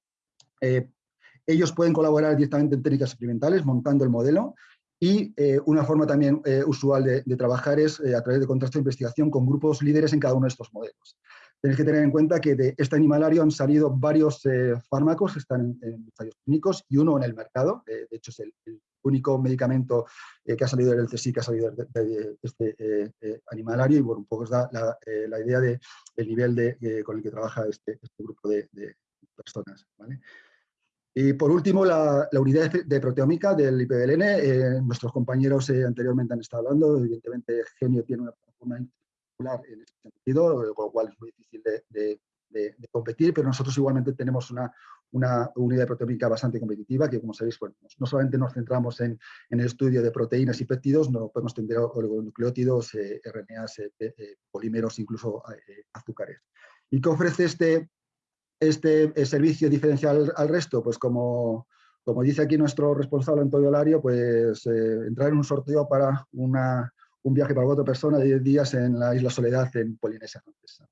ellos pueden colaborar directamente en técnicas experimentales montando el modelo y una forma también usual de, de, trabajar es a través de contratos de investigación con grupos líderes en cada uno de estos modelos. Tenéis que tener en cuenta que de este animalario han salido varios eh, fármacos que están en, ensayos clínicos y uno en el mercado. Eh, de hecho, es el, único medicamento eh, que ha salido del CSI, que ha salido de, este animalario. Y bueno, un poco os da la, idea del nivel de, con el que trabaja este, este grupo de, personas. Y por último, la, unidad de proteómica del IPBLN. nuestros compañeros anteriormente han estado hablando. Evidentemente, Genio tiene una plataforma en ese sentido, con lo cual es muy difícil de, competir, pero nosotros igualmente tenemos una, una unidad proteómica bastante competitiva, que como sabéis, bueno, no solamente nos centramos en, en, el estudio de proteínas y péptidos, no podemos tener oligonucleótidos, eh, RNAs, eh, eh, polímeros, incluso azúcares. ¿Y qué ofrece este, este servicio diferencial al resto? Pues como, como dice aquí nuestro responsable Antonio Lario, pues entrar en un sorteo para una un viaje para cuatro personas de 10 días en la isla Soledad en Polinesia Francesa.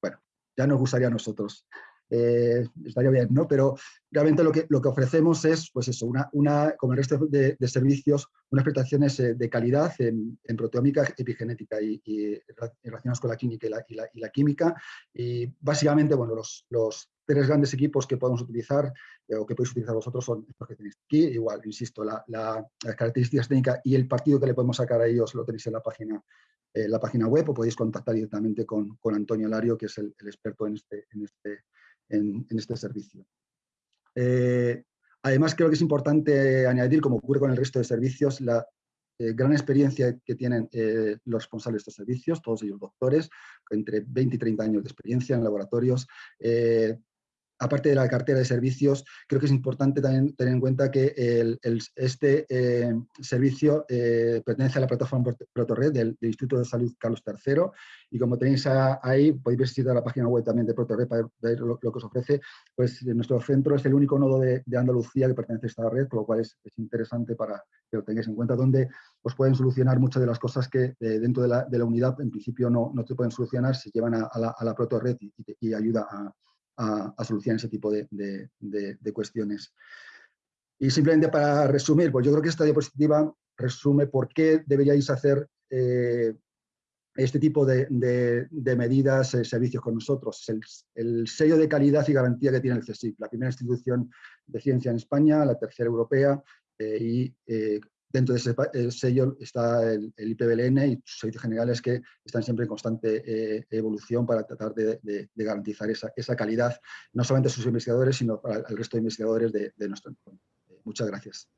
Bueno, ya nos gustaría a nosotros. Eh, estaría bien, ¿no? Pero realmente lo que, lo que ofrecemos es, pues eso, una, una como el resto de, servicios, unas prestaciones eh, de calidad en, en proteómica, epigenética y, y, relacionadas con la química y la, y la, la química. Y básicamente, bueno, los, los tres grandes equipos que podemos utilizar eh, o que podéis utilizar vosotros son estos que tenéis aquí. Igual, insisto, la, las características técnicas y el partido que le podemos sacar a ellos lo tenéis en la página, eh, la página web o podéis contactar directamente con, con Antonio Lario, que es el, el experto en este, en este, en, este servicio. Eh, además, creo que es importante añadir, como ocurre con el resto de servicios, la eh, gran experiencia que tienen eh, los responsables de estos servicios, todos ellos doctores, entre 20 y 30 años de experiencia en laboratorios, aparte de la cartera de servicios, creo que es importante también tener en cuenta que este eh, servicio eh, pertenece a la plataforma ProtoRed del, Instituto de Salud Carlos III y como tenéis ahí, podéis visitar la página web también de ProtoRed para ver lo, que os ofrece, pues nuestro centro es el único nodo de, Andalucía que pertenece a esta red, por lo cual es, interesante para que lo tengáis en cuenta, donde os pueden solucionar muchas de las cosas que eh, dentro de la, unidad en principio no, no, se pueden solucionar, se llevan a, la, a la ProtoRed y, y ayuda a a, solucionar ese tipo de, cuestiones. Y simplemente para resumir, pues yo creo que esta diapositiva resume por qué deberíais hacer eh, este tipo de, medidas, eh, servicios con nosotros. El, el, sello de calidad y garantía que tiene el CSIC, la primera institución de ciencia en España, la tercera europea eh, y Dentro de ese sello está el, IPBLN y sus servicios generales que están siempre en constante eh, evolución para tratar de, garantizar esa, calidad, no solamente a sus investigadores, sino para el resto de investigadores de, nuestro entorno. Eh, muchas gracias.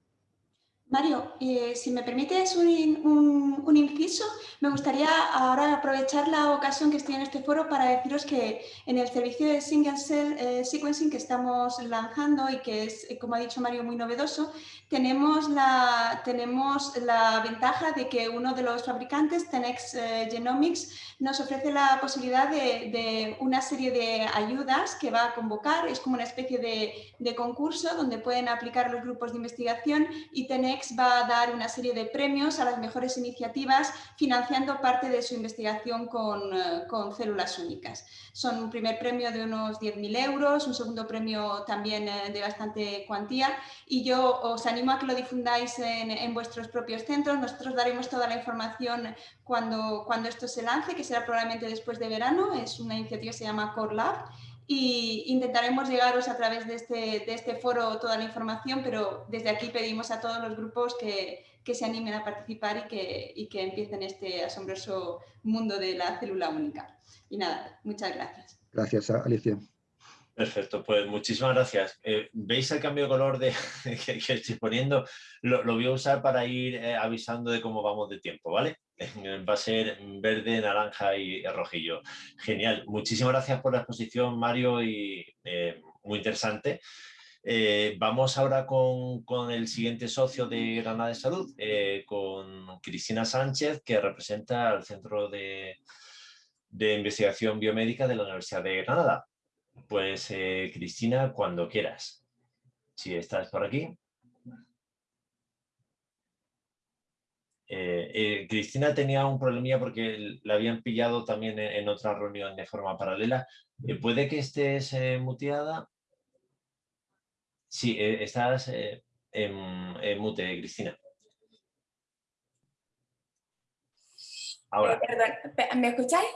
Mario, eh, si me permites un, inciso, me gustaría ahora aprovechar la ocasión que estoy en este foro para deciros que en el servicio de Single Cell Sequencing que estamos lanzando y que es, como ha dicho Mario, muy novedoso, tenemos la, tenemos la ventaja de que uno de los fabricantes, Tenex eh, Genomics, nos ofrece la posibilidad de, una serie de ayudas que va a convocar, es como una especie de, concurso donde pueden aplicar los grupos de investigación y Tenex va a dar una serie de premios a las mejores iniciativas financiando parte de su investigación con, eh, células únicas. Son un primer premio de unos 10.000 euros, un segundo premio también eh, de bastante cuantía y yo os animo a que lo difundáis en, vuestros propios centros. Nosotros daremos toda la información cuando, cuando esto se lance, que será probablemente después de verano. Es una iniciativa que se llama Core Lab y intentaremos llegaros a través de este, de este foro toda la información, pero desde aquí pedimos a todos los grupos que, que se animen a participar y que, y que empiecen este asombroso mundo de la célula única. Y nada, muchas gracias. Gracias, Alicia. Perfecto, pues muchísimas gracias. Eh, ¿Veis el cambio de color de, que, estoy poniendo? Lo, voy a usar para ir eh, avisando de cómo vamos de tiempo, ¿vale? Va a ser verde, naranja y rojillo. Genial. Muchísimas gracias por la exposición, Mario, y eh, muy interesante. vamos ahora con, el siguiente socio de Granada de Salud, con Cristina Sánchez, que representa al Centro de, de Investigación Biomédica de la Universidad de Granada. Pues eh, Cristina, cuando quieras. Si estás por aquí. Eh, eh, Cristina tenía un problemilla porque la habían pillado también en, otra reunión de forma paralela. ¿Puede que estés muteada? Sí, estás en, mute, Cristina. Ahora. perdón, ¿me escucháis?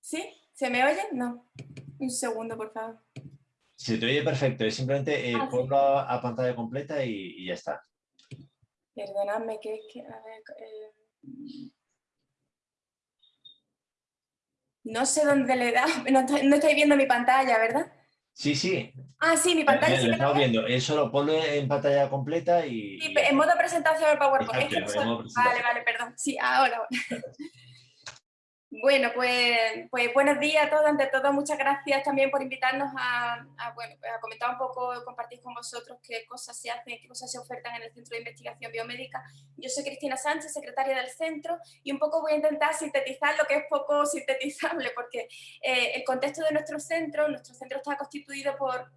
¿Sí? ¿Se me oye? No. Un segundo, por favor. Se te oye perfecto, es simplemente eh, ah, ponlo a, pantalla completa y, ya está. Perdonadme, que es que... A ver, eh, No sé dónde le da, no, no estoy viendo mi pantalla, ¿verdad? Sí, sí. Ah, sí, mi pantalla sí. Lo estamos viendo. Eso lo ponlo en pantalla completa y... Sí, en modo presentación el PowerPoint. Vale, vale, perdón. Sí, ahora. Bueno, pues, pues buenos días a todos. Ante todo, muchas gracias también por invitarnos a, bueno, pues a comentar un poco, compartir con vosotros qué cosas se hacen, qué cosas se ofertan en el Centro de Investigación Biomédica. Yo soy Cristina Sánchez, secretaria del centro, y un poco voy a intentar sintetizar lo que es poco sintetizable, porque eh, el contexto de nuestro centro, nuestro centro está constituido por,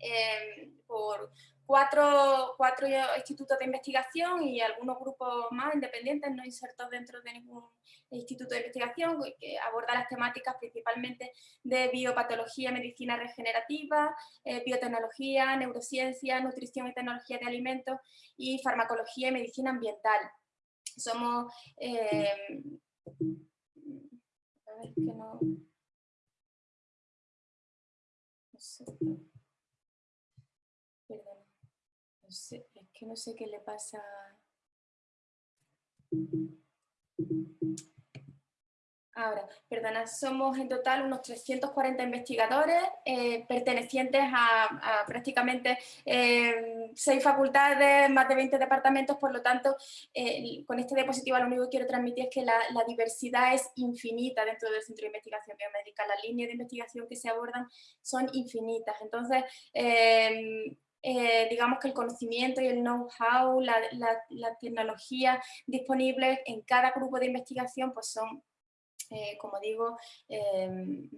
eh, por cuatro, cuatro institutos de investigación y algunos grupos más independientes, no insertos dentro de ningún instituto de investigación, que aborda las temáticas principalmente de biopatología, medicina regenerativa, eh, biotecnología, neurociencia, nutrición y tecnología de alimentos y farmacología y medicina ambiental. Somos... Eh, a ver, que no... no sé. es que no sé qué le pasa. Ahora, perdona, somos en total unos 340 investigadores eh, pertenecientes a, prácticamente eh, seis facultades, más de 20 departamentos, por lo tanto, eh, con este diapositiva lo único que quiero transmitir es que la, diversidad es infinita dentro del Centro de Investigación Biomédica, las líneas de investigación que se abordan son infinitas, entonces eh, digamos que el conocimiento y el know-how, la, la, tecnología disponible en cada grupo de investigación pues son, eh, como digo, em,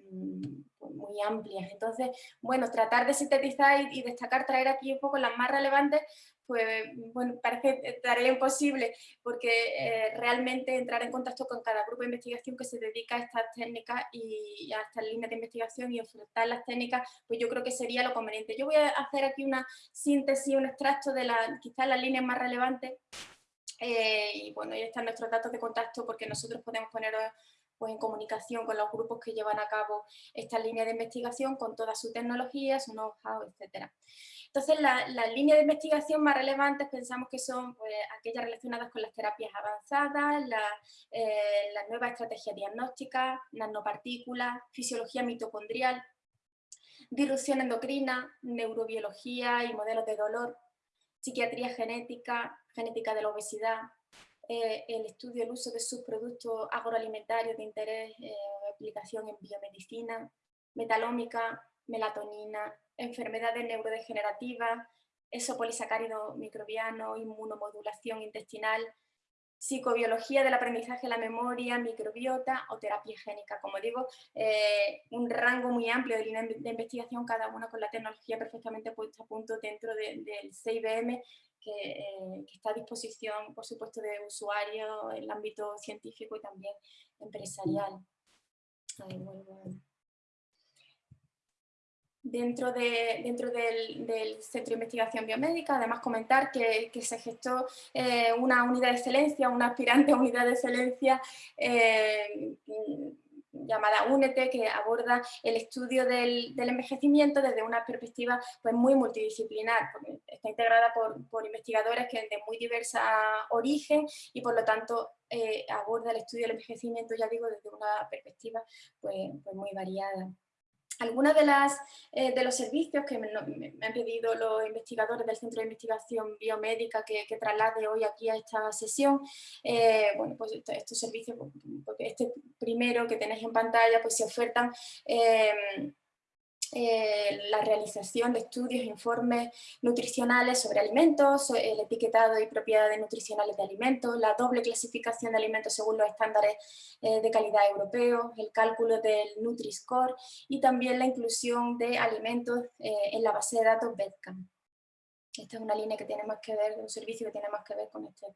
muy amplias. Entonces, bueno, tratar de sintetizar y, destacar, traer aquí un poco las más relevantes, pues bueno, parece tarea imposible porque eh, realmente entrar en contacto con cada grupo de investigación que se dedica a estas técnicas y a estas líneas de investigación y ofertar las técnicas, pues yo creo que sería lo conveniente. Yo voy a hacer aquí una síntesis, un extracto de la, quizás las líneas más relevantes eh, y bueno, ahí están nuestros datos de contacto porque nosotros podemos poner pues, en comunicación con los grupos que llevan a cabo estas líneas de investigación con toda su tecnología, su know-how, etcétera. Entonces, las líneas de investigación más relevantes pensamos que son pues, aquellas relacionadas con las terapias avanzadas, eh, las nuevas estrategias diagnósticas, nanopartículas, fisiología mitocondrial, disrupción endocrina, neurobiología y modelos de dolor, psiquiatría genética, genética de la obesidad, eh, el estudio del uso de subproductos agroalimentarios de interés eh, aplicación en biomedicina, metalómica, melatonina, enfermedades neurodegenerativas, esopolisacárido microbiano, inmunomodulación intestinal, psicobiología del aprendizaje, la memoria, microbiota o terapia génica. Como digo, eh, un rango muy amplio de líneas de investigación, cada una con la tecnología perfectamente puesta a punto dentro del CIBM, que, eh, que, está a disposición, por supuesto, de usuarios en el ámbito científico y también empresarial. Dentro, de, dentro del, Centro de Investigación Biomédica. Además, comentar que, se gestó eh, una unidad de excelencia, una aspirante unidad de excelencia eh, llamada UNETE, que aborda el estudio del, envejecimiento desde una perspectiva pues, muy multidisciplinar. Está integrada por, investigadores que de muy diversa origen y por lo tanto eh, aborda el estudio del envejecimiento, ya digo, desde una perspectiva pues, pues muy variada. Algunos de, eh, de los servicios que me, han pedido los investigadores del Centro de Investigación Biomédica que, traslade hoy aquí a esta sesión, eh, bueno, pues estos, servicios, porque este primero que tenéis en pantalla, pues se ofertan eh, eh, la realización de estudios e informes nutricionales sobre alimentos, el etiquetado y propiedades nutricionales de alimentos, la doble clasificación de alimentos según los estándares eh, de calidad europeos, el cálculo del Nutri-Score y también la inclusión de alimentos eh, en la base de datos BEDCAM. Esta es una línea que tiene más que ver, un servicio que tiene más que ver con este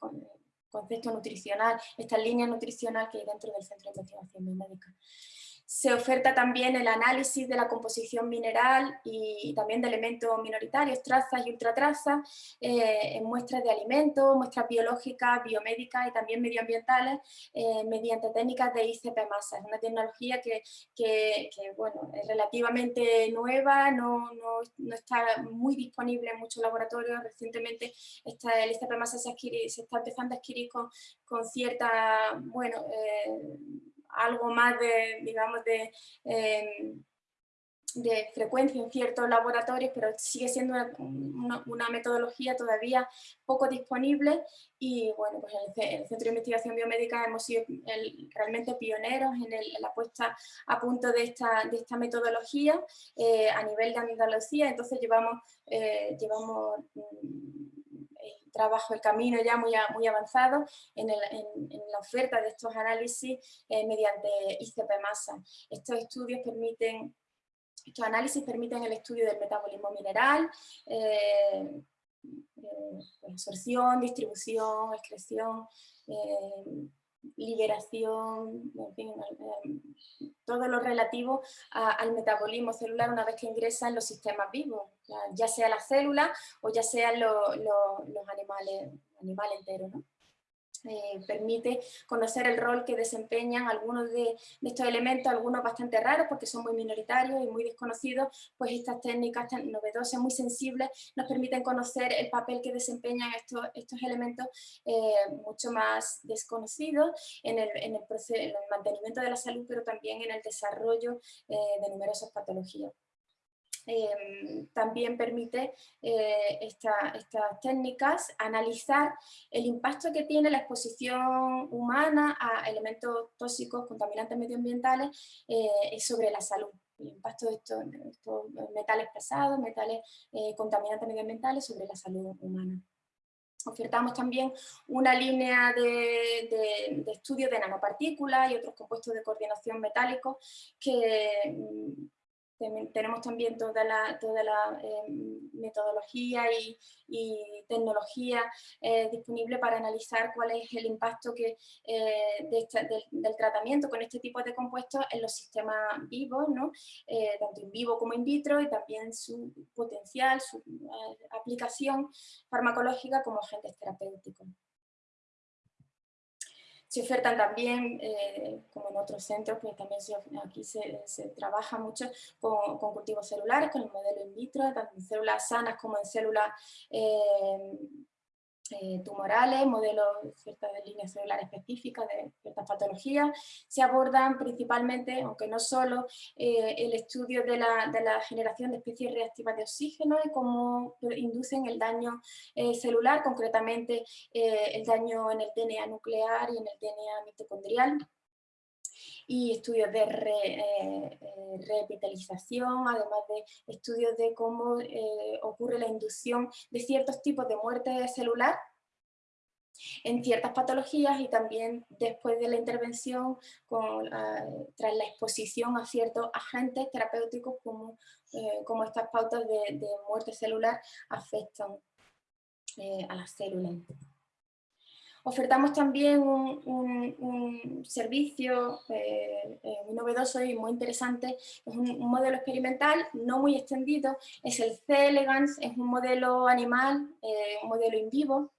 concepto nutricional, esta línea nutricional que hay dentro del Centro de Investigación Biomédica. Se oferta también el análisis de la composición mineral y también de elementos minoritarios, trazas y ultratrazas, eh, en muestras de alimentos, muestras biológicas, biomédicas y también medioambientales eh, mediante técnicas de ICP masa. Es una tecnología que, bueno, es relativamente nueva, no, está muy disponible en muchos laboratorios. Recientemente está, el ICP masa se, se está empezando a adquirir con, cierta, bueno, eh, algo más de, digamos, de, em, de frecuencia en ciertos laboratorios, pero sigue siendo una, metodología todavía poco disponible. Y bueno, pues en el, Centro de Investigación Biomédica hemos sido realmente pioneros en, la puesta a punto de esta, de esta metodología eh, a nivel de Andalucía, entonces llevamos, eh, llevamos mm, trabajo, el camino ya muy, avanzado en, la oferta de estos análisis eh, mediante ICP masa. Estos estudios permiten, estos análisis permiten el estudio del metabolismo mineral, eh, pues, absorción, distribución, excreción, liberación, todo lo relativo al metabolismo celular una vez que ingresa en los sistemas vivos, ya sea la célula o ya sean los animales, animales enteros. ¿no? Eh, permite conocer el rol que desempeñan algunos de, estos elementos, algunos bastante raros porque son muy minoritarios y muy desconocidos, pues estas técnicas tan novedosas, muy sensibles, nos permiten conocer el papel que desempeñan estos, elementos eh, mucho más desconocidos en el, en, el proceso, en el mantenimiento de la salud, pero también en el desarrollo eh, de numerosas patologías. Em, también permite eh, estas técnicas analizar el impacto que tiene la exposición humana a elementos tóxicos, contaminantes medioambientales eh, sobre la salud. El impacto de estos, metales pesados, metales eh, contaminantes medioambientales sobre la salud humana. Ofertamos también una línea de, de, de estudio de nanopartículas y otros compuestos de coordinación metálicos que mm, tenemos también toda la, toda la em, metodología y, tecnología eh, disponible para analizar cuál es el impacto que, eh, del, tratamiento con este tipo de compuestos en los sistemas vivos, ¿no? Eh, tanto in vivo como in vitro, y también su potencial, su aplicación farmacológica como agentes terapéuticos. Se ofertan también, eh, como en otros centros, pues también aquí se, trabaja mucho con, cultivos celulares, con el modelo in vitro, tanto en células sanas como en células eh, eh, tumorales, modelos ciertas de líneas celulares específicas de ciertas patologías. Se abordan principalmente, aunque no solo, eh, el estudio de la, de la, generación de especies reactivas de oxígeno y cómo inducen el daño eh, celular, concretamente el daño en el DNA nuclear y en el DNA mitocondrial y estudios de revitalización, además de estudios de cómo ocurre la inducción de ciertos tipos de muerte celular en ciertas patologías y también después de la intervención con, tras la exposición a ciertos agentes terapéuticos como, como estas pautas de, muerte celular afectan a las células. Ofertamos también un, servicio eh, eh, muy novedoso y muy interesante, es un, modelo experimental no muy extendido, es el C-Elegance, es un modelo animal, eh, un modelo in vivo,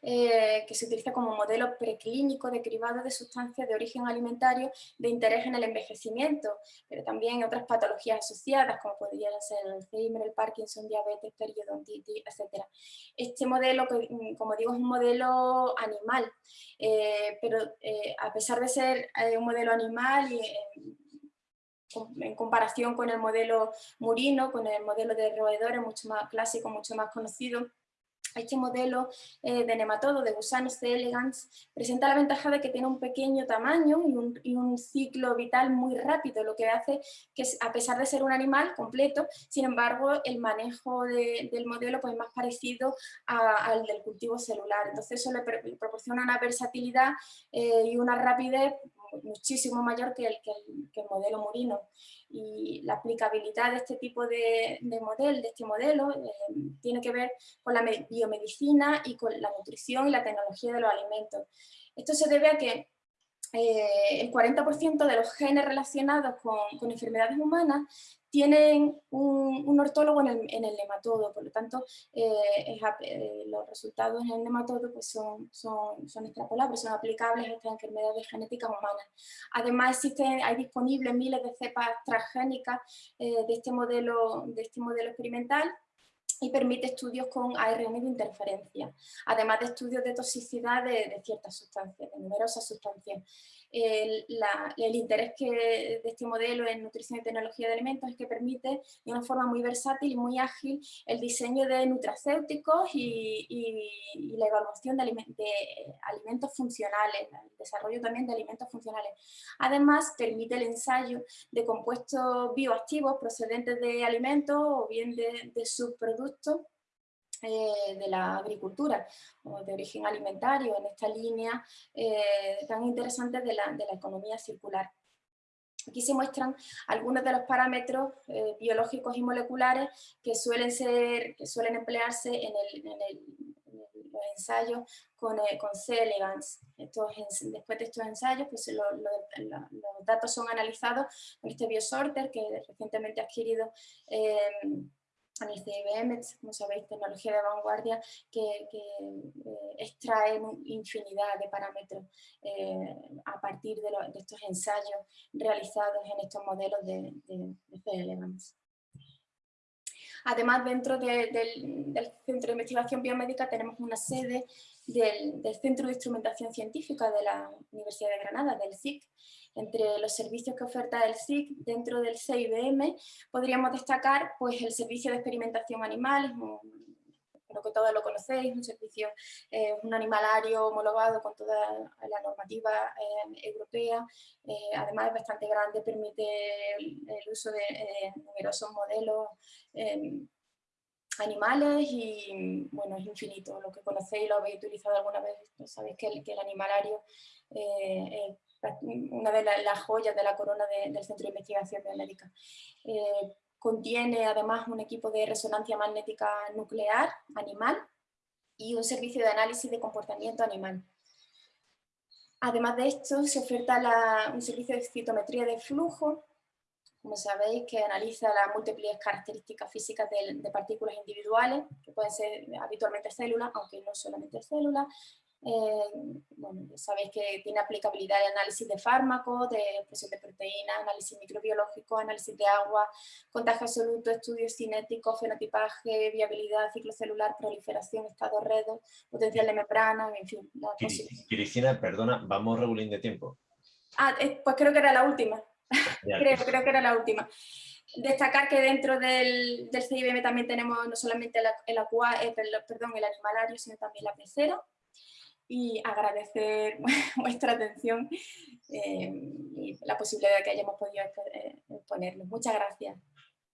eh, que se utiliza como modelo preclínico de cribado de sustancias de origen alimentario de interés en el envejecimiento, pero también otras patologías asociadas, como podrían ser el Alzheimer, el Parkinson, diabetes, periodontitis, etc. Este modelo, mm, como digo, es un modelo animal, eh, pero eh, a pesar de ser un modelo animal y en comparación con el modelo murino, con el modelo de roedores mucho más clásico, mucho más conocido, este modelo eh, de nematodo de gusanos de elegans presenta la ventaja de que tiene un pequeño tamaño y un, ciclo vital muy rápido, lo que hace que a pesar de ser un animal completo, sin embargo el manejo del modelo pues, es más parecido al del cultivo celular. Entonces eso le, proporciona una versatilidad eh, y una rapidez muchísimo mayor que el, que el, modelo murino. Y la aplicabilidad de este tipo de, de de este modelo, eh, tiene que ver con la biomedicina y con la nutrición y la tecnología de los alimentos. Esto se debe a que eh, el 40% de los genes relacionados con, con enfermedades humanas tienen un, ortólogo en el, nematodo, por lo tanto eh, eh, los resultados en el nematodo pues son, extrapolables, son aplicables a estas enfermedades genéticas humanas. Además existen, hay disponibles miles de cepas transgénicas de, este modelo, de este modelo experimental y permite estudios con ARN de interferencia, además de estudios de toxicidad de, ciertas sustancias, de numerosas sustancias. El, interés que, de este modelo en nutrición y tecnología de alimentos es que permite de una forma muy versátil y muy ágil el diseño de nutracéuticos y, la evaluación de, alimentos funcionales, el desarrollo también de alimentos funcionales. Además, permite el ensayo de compuestos bioactivos procedentes de alimentos o bien de, de subproductos eh, de la agricultura o de origen alimentario en esta línea eh, tan interesante de la, de la, economía circular. Aquí se muestran algunos de los parámetros eh, biológicos y moleculares que suelen, ser, que suelen emplearse en, los ensayos con, eh, con C. elegans. después de estos ensayos, pues los datos son analizados con este biosorter que recientemente ha adquirido eh, en el CIBM, como sabéis, tecnología de vanguardia que, eh, extrae infinidad de parámetros eh, a partir de, estos ensayos realizados en estos modelos de, de, Además, dentro del, Centro de Investigación Biomédica tenemos una sede del, Centro de Instrumentación Científica de la Universidad de Granada, del CIC, entre los servicios que oferta el SIC dentro del CIBM podríamos destacar pues, el servicio de experimentación animal, creo que todos lo conocéis, un servicio, eh, un animalario homologado con toda la normativa eh, europea, eh, además es bastante grande, permite el, uso de numerosos modelos animales y bueno, es infinito, lo que conocéis lo habéis utilizado alguna vez, sabéis que el, que el animalario una de las joyas de la corona del Centro de Investigación Biomédica. Eh, contiene además un equipo de resonancia magnética nuclear animal y un servicio de análisis de comportamiento animal. Además de esto, se oferta un servicio de citometría de flujo, como sabéis, que analiza las múltiples características físicas de, de partículas individuales, que pueden ser habitualmente células, aunque no solamente células, eh, bueno, sabéis que tiene aplicabilidad de análisis de fármacos, de expresión de proteínas, análisis microbiológico, análisis de agua, contagio absoluto, estudios cinéticos, fenotipaje, viabilidad, ciclo celular, proliferación, estado redo, potencial de membrana, en fin. Cristina, perdona, vamos regulín de tiempo. Ah, eh, pues creo que era la última. creo, creo que era la última. Destacar que dentro del, del CIBM también tenemos no solamente el, el, eh, perdón, el animalario, sino también la pecera, y agradecer vuestra atención eh, y la posibilidad de que hayamos podido exponerlo. Muchas gracias.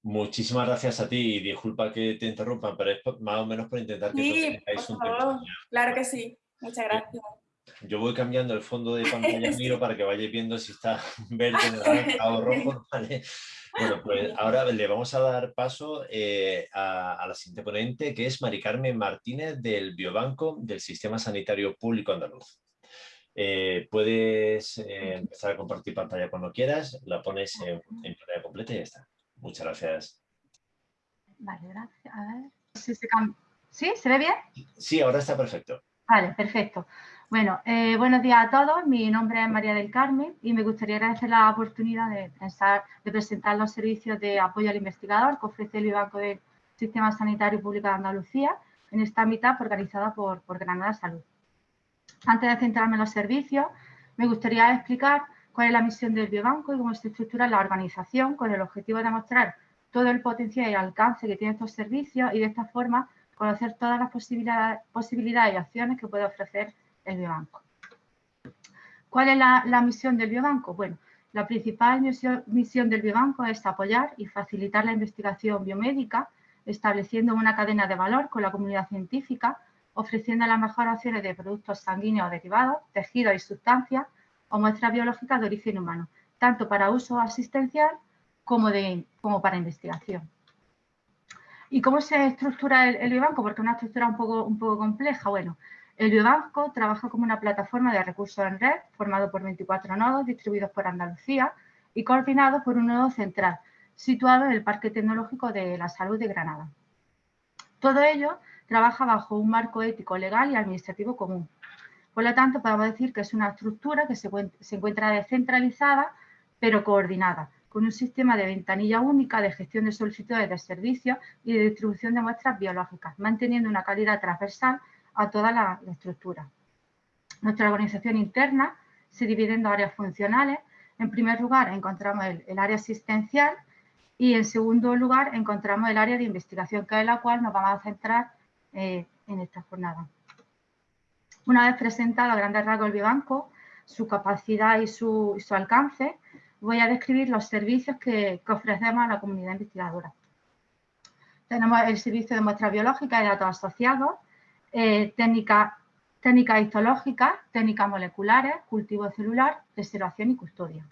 Muchísimas gracias a ti y disculpa que te interrumpa, pero es más o menos por intentar que sí, tengáis un favor. Claro que sí. Muchas gracias. Yo voy cambiando el fondo de pantalla mío para que vayáis viendo si está verde, naranja o rojo. ¿vale? Bueno, pues ahora le vamos a dar paso eh, a, la siguiente ponente, que es Mari Carmen Martínez del Biobanco del Sistema Sanitario Público Andaluz. Eh, puedes eh, empezar a compartir pantalla cuando quieras, la pones en, pantalla completa y ya está. Muchas gracias. Vale, gracias. A ver si se ¿Sí? ¿Se ve bien? Sí, ahora está perfecto. Vale, perfecto. Bueno, eh, buenos días a todos. Mi nombre es María del Carmen y me gustaría agradecer la oportunidad de, de presentar los servicios de apoyo al investigador que ofrece el Banco del Sistema Sanitario Público de Andalucía en esta mitad organizada por, por Granada Salud. Antes de centrarme en los servicios, me gustaría explicar cuál es la misión del Biobanco y cómo se estructura la organización con el objetivo de mostrar todo el potencial y alcance que tienen estos servicios y de esta forma conocer todas las posibilidades, posibilidades y acciones que puede ofrecer el biobanco. ¿Cuál es la, misión del biobanco? Bueno, la principal misión, del biobanco es apoyar y facilitar la investigación biomédica, estableciendo una cadena de valor con la comunidad científica, ofreciendo las mejores opciones de productos sanguíneos derivados, tejidos y sustancias o muestras biológicas de origen humano, tanto para uso asistencial como, para investigación. ¿Y cómo se estructura el, biobanco? Porque es una estructura un poco, un poco compleja. Bueno, el Biobanco trabaja como una plataforma de recursos en red formado por 24 nodos distribuidos por Andalucía y coordinado por un nodo central situado en el Parque Tecnológico de la Salud de Granada. Todo ello trabaja bajo un marco ético, legal y administrativo común. Por lo tanto, podemos decir que es una estructura que se, se encuentra descentralizada, pero coordinada, con un sistema de ventanilla única de gestión de solicitudes de servicios y de distribución de muestras biológicas, manteniendo una calidad transversal a toda la, estructura. Nuestra organización interna se divide en dos áreas funcionales. En primer lugar, encontramos el, área asistencial y en segundo lugar, encontramos el área de investigación, que es la cual nos vamos a centrar eh, en esta jornada. Una vez presentado a grandes rasgos el Biobanco, su capacidad y su, alcance, voy a describir los servicios que, que, ofrecemos a la comunidad investigadora. Tenemos el servicio de muestras biológicas y datos asociados, eh, técnicas técnica histológicas, técnicas moleculares, cultivo celular, preservación y custodia.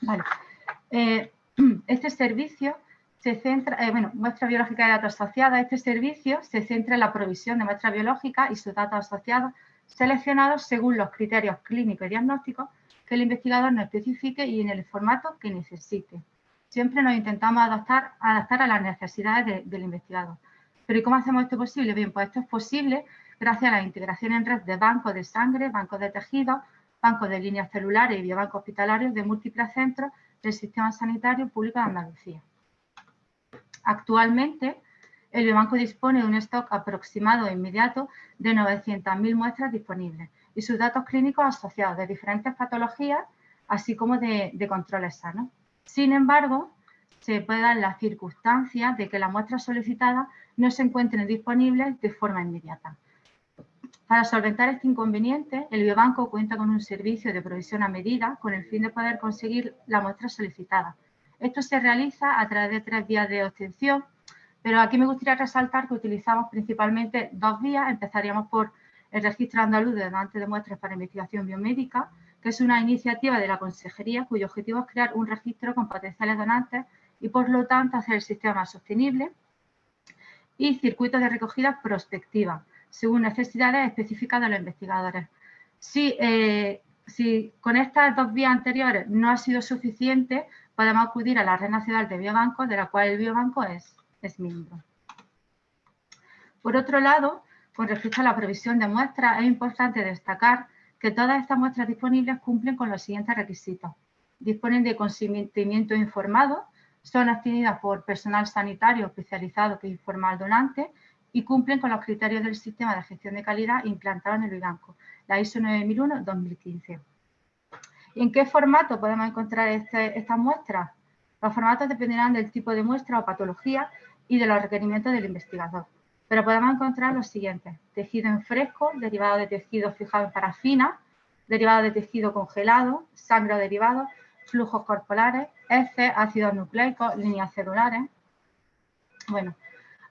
Vale. Eh, este servicio se centra, eh, bueno, muestra biológica de datos asociados, este servicio se centra en la provisión de muestras biológicas y sus datos asociados seleccionados según los criterios clínicos y diagnósticos que el investigador nos especifique y en el formato que necesite. Siempre nos intentamos adaptar a las necesidades del investigador. Pero ¿y cómo hacemos esto posible? Bien, pues esto es posible gracias a la integración en red de bancos de sangre, bancos de tejidos, bancos de líneas celulares y biobancos hospitalarios de múltiples centros del Sistema Sanitario Público de Andalucía. Actualmente, el biobanco dispone de un stock aproximado e inmediato de 900.000 muestras disponibles y sus datos clínicos asociados de diferentes patologías, así como de, controles sanos. Sin embargo, se puede dar la circunstancia de que las muestras solicitadas no se encuentren disponibles de forma inmediata. Para solventar este inconveniente, el biobanco cuenta con un servicio de provisión a medida con el fin de poder conseguir la muestra solicitada. Esto se realiza a través de tres vías de obtención, pero aquí me gustaría resaltar que utilizamos principalmente dos vías. Empezaríamos por el Registro Andaluz de Donantes de Muestras para Investigación Biomédica, que es una iniciativa de la Consejería cuyo objetivo es crear un registro con potenciales donantes y, por lo tanto, hacer el sistema más sostenible. Y circuitos de recogida prospectiva, según necesidades específicas de los investigadores. Si, eh, si con estas dos vías anteriores no ha sido suficiente, podemos acudir a la Red Nacional de Biobancos, de la cual el biobanco es, es miembro. Por otro lado, con respecto a la provisión de muestras, es importante destacar que todas estas muestras disponibles cumplen con los siguientes requisitos. Disponen de consentimiento informado, son obtenidas por personal sanitario especializado que informa al donante y cumplen con los criterios del sistema de gestión de calidad implantado en el BIBANCO, la ISO 9001-2015. ¿En qué formato podemos encontrar este, estas muestras? Los formatos dependerán del tipo de muestra o patología y de los requerimientos del investigador. Pero podemos encontrar los siguientes. Tejido en fresco, derivado de tejido fijado en parafina, derivado de tejido congelado, sangre o derivados, flujos corporales, heces, ácidos nucleicos, líneas celulares. Bueno,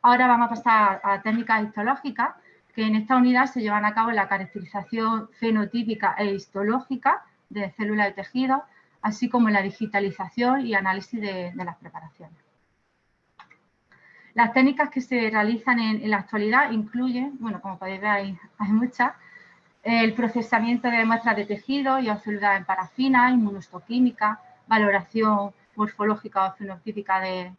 ahora vamos a pasar a técnicas histológicas, que en esta unidad se llevan a cabo la caracterización fenotípica e histológica de células de tejido, así como la digitalización y análisis de las preparaciones. Las técnicas que se realizan en, la actualidad incluyen, bueno, como podéis ver hay, muchas, el procesamiento de muestras de tejido y celular en parafina, inmunostoquímica, valoración morfológica o fenotípica de,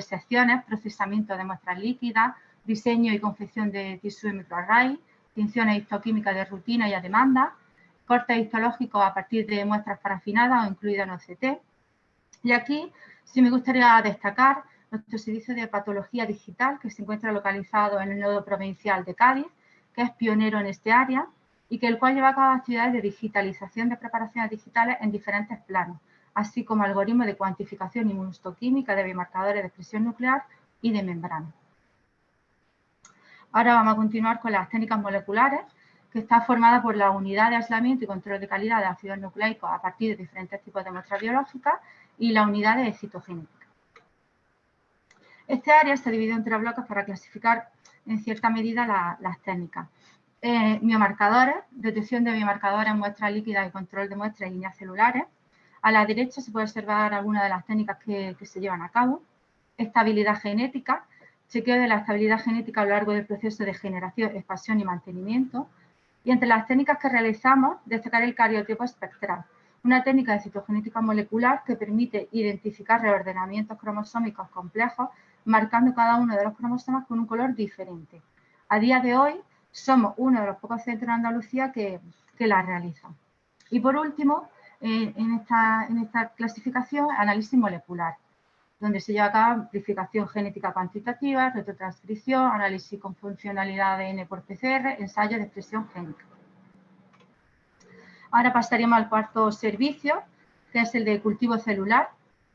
secciones, procesamiento de muestras líquidas, diseño y confección de tisú microarray, tinciones histoquímicas de rutina y a demanda, cortes histológicos a partir de muestras parafinadas o incluidas en OCT. Y aquí sí me gustaría destacar nuestro servicio de patología digital que se encuentra localizado en el nodo provincial de Cádiz, que es pionero en este área y que el cual lleva a cabo actividades de digitalización de preparaciones digitales en diferentes planos, así como algoritmos de cuantificación inmunostoquímica de biomarcadores de expresión nuclear y de membrana. Ahora vamos a continuar con las técnicas moleculares, que está formada por la unidad de aislamiento y control de calidad de ácidos nucleicos a partir de diferentes tipos de muestras biológicas y la unidad de citogénica. Este área se divide en tres bloques para clasificar en cierta medida las técnicas. Eh, biomarcadores, detección de biomarcadores muestras líquidas y control de muestras y líneas celulares. A la derecha se puede observar algunas de las técnicas que, se llevan a cabo. Estabilidad genética, chequeo de la estabilidad genética a lo largo del proceso de generación, expansión y mantenimiento. Y entre las técnicas que realizamos, destacar el cariotipo espectral, una técnica de citogenética molecular que permite identificar reordenamientos cromosómicos complejos marcando cada uno de los cromosomas con un color diferente. A día de hoy somos uno de los pocos centros en Andalucía que, la realizan. Y por último, en, esta, en esta clasificación, análisis molecular, donde se lleva a cabo amplificación genética cuantitativa, retrotranscripción, análisis con funcionalidad de ADN por PCR, ensayo de expresión génica. Ahora pasaríamos al cuarto servicio, que es el de cultivo celular,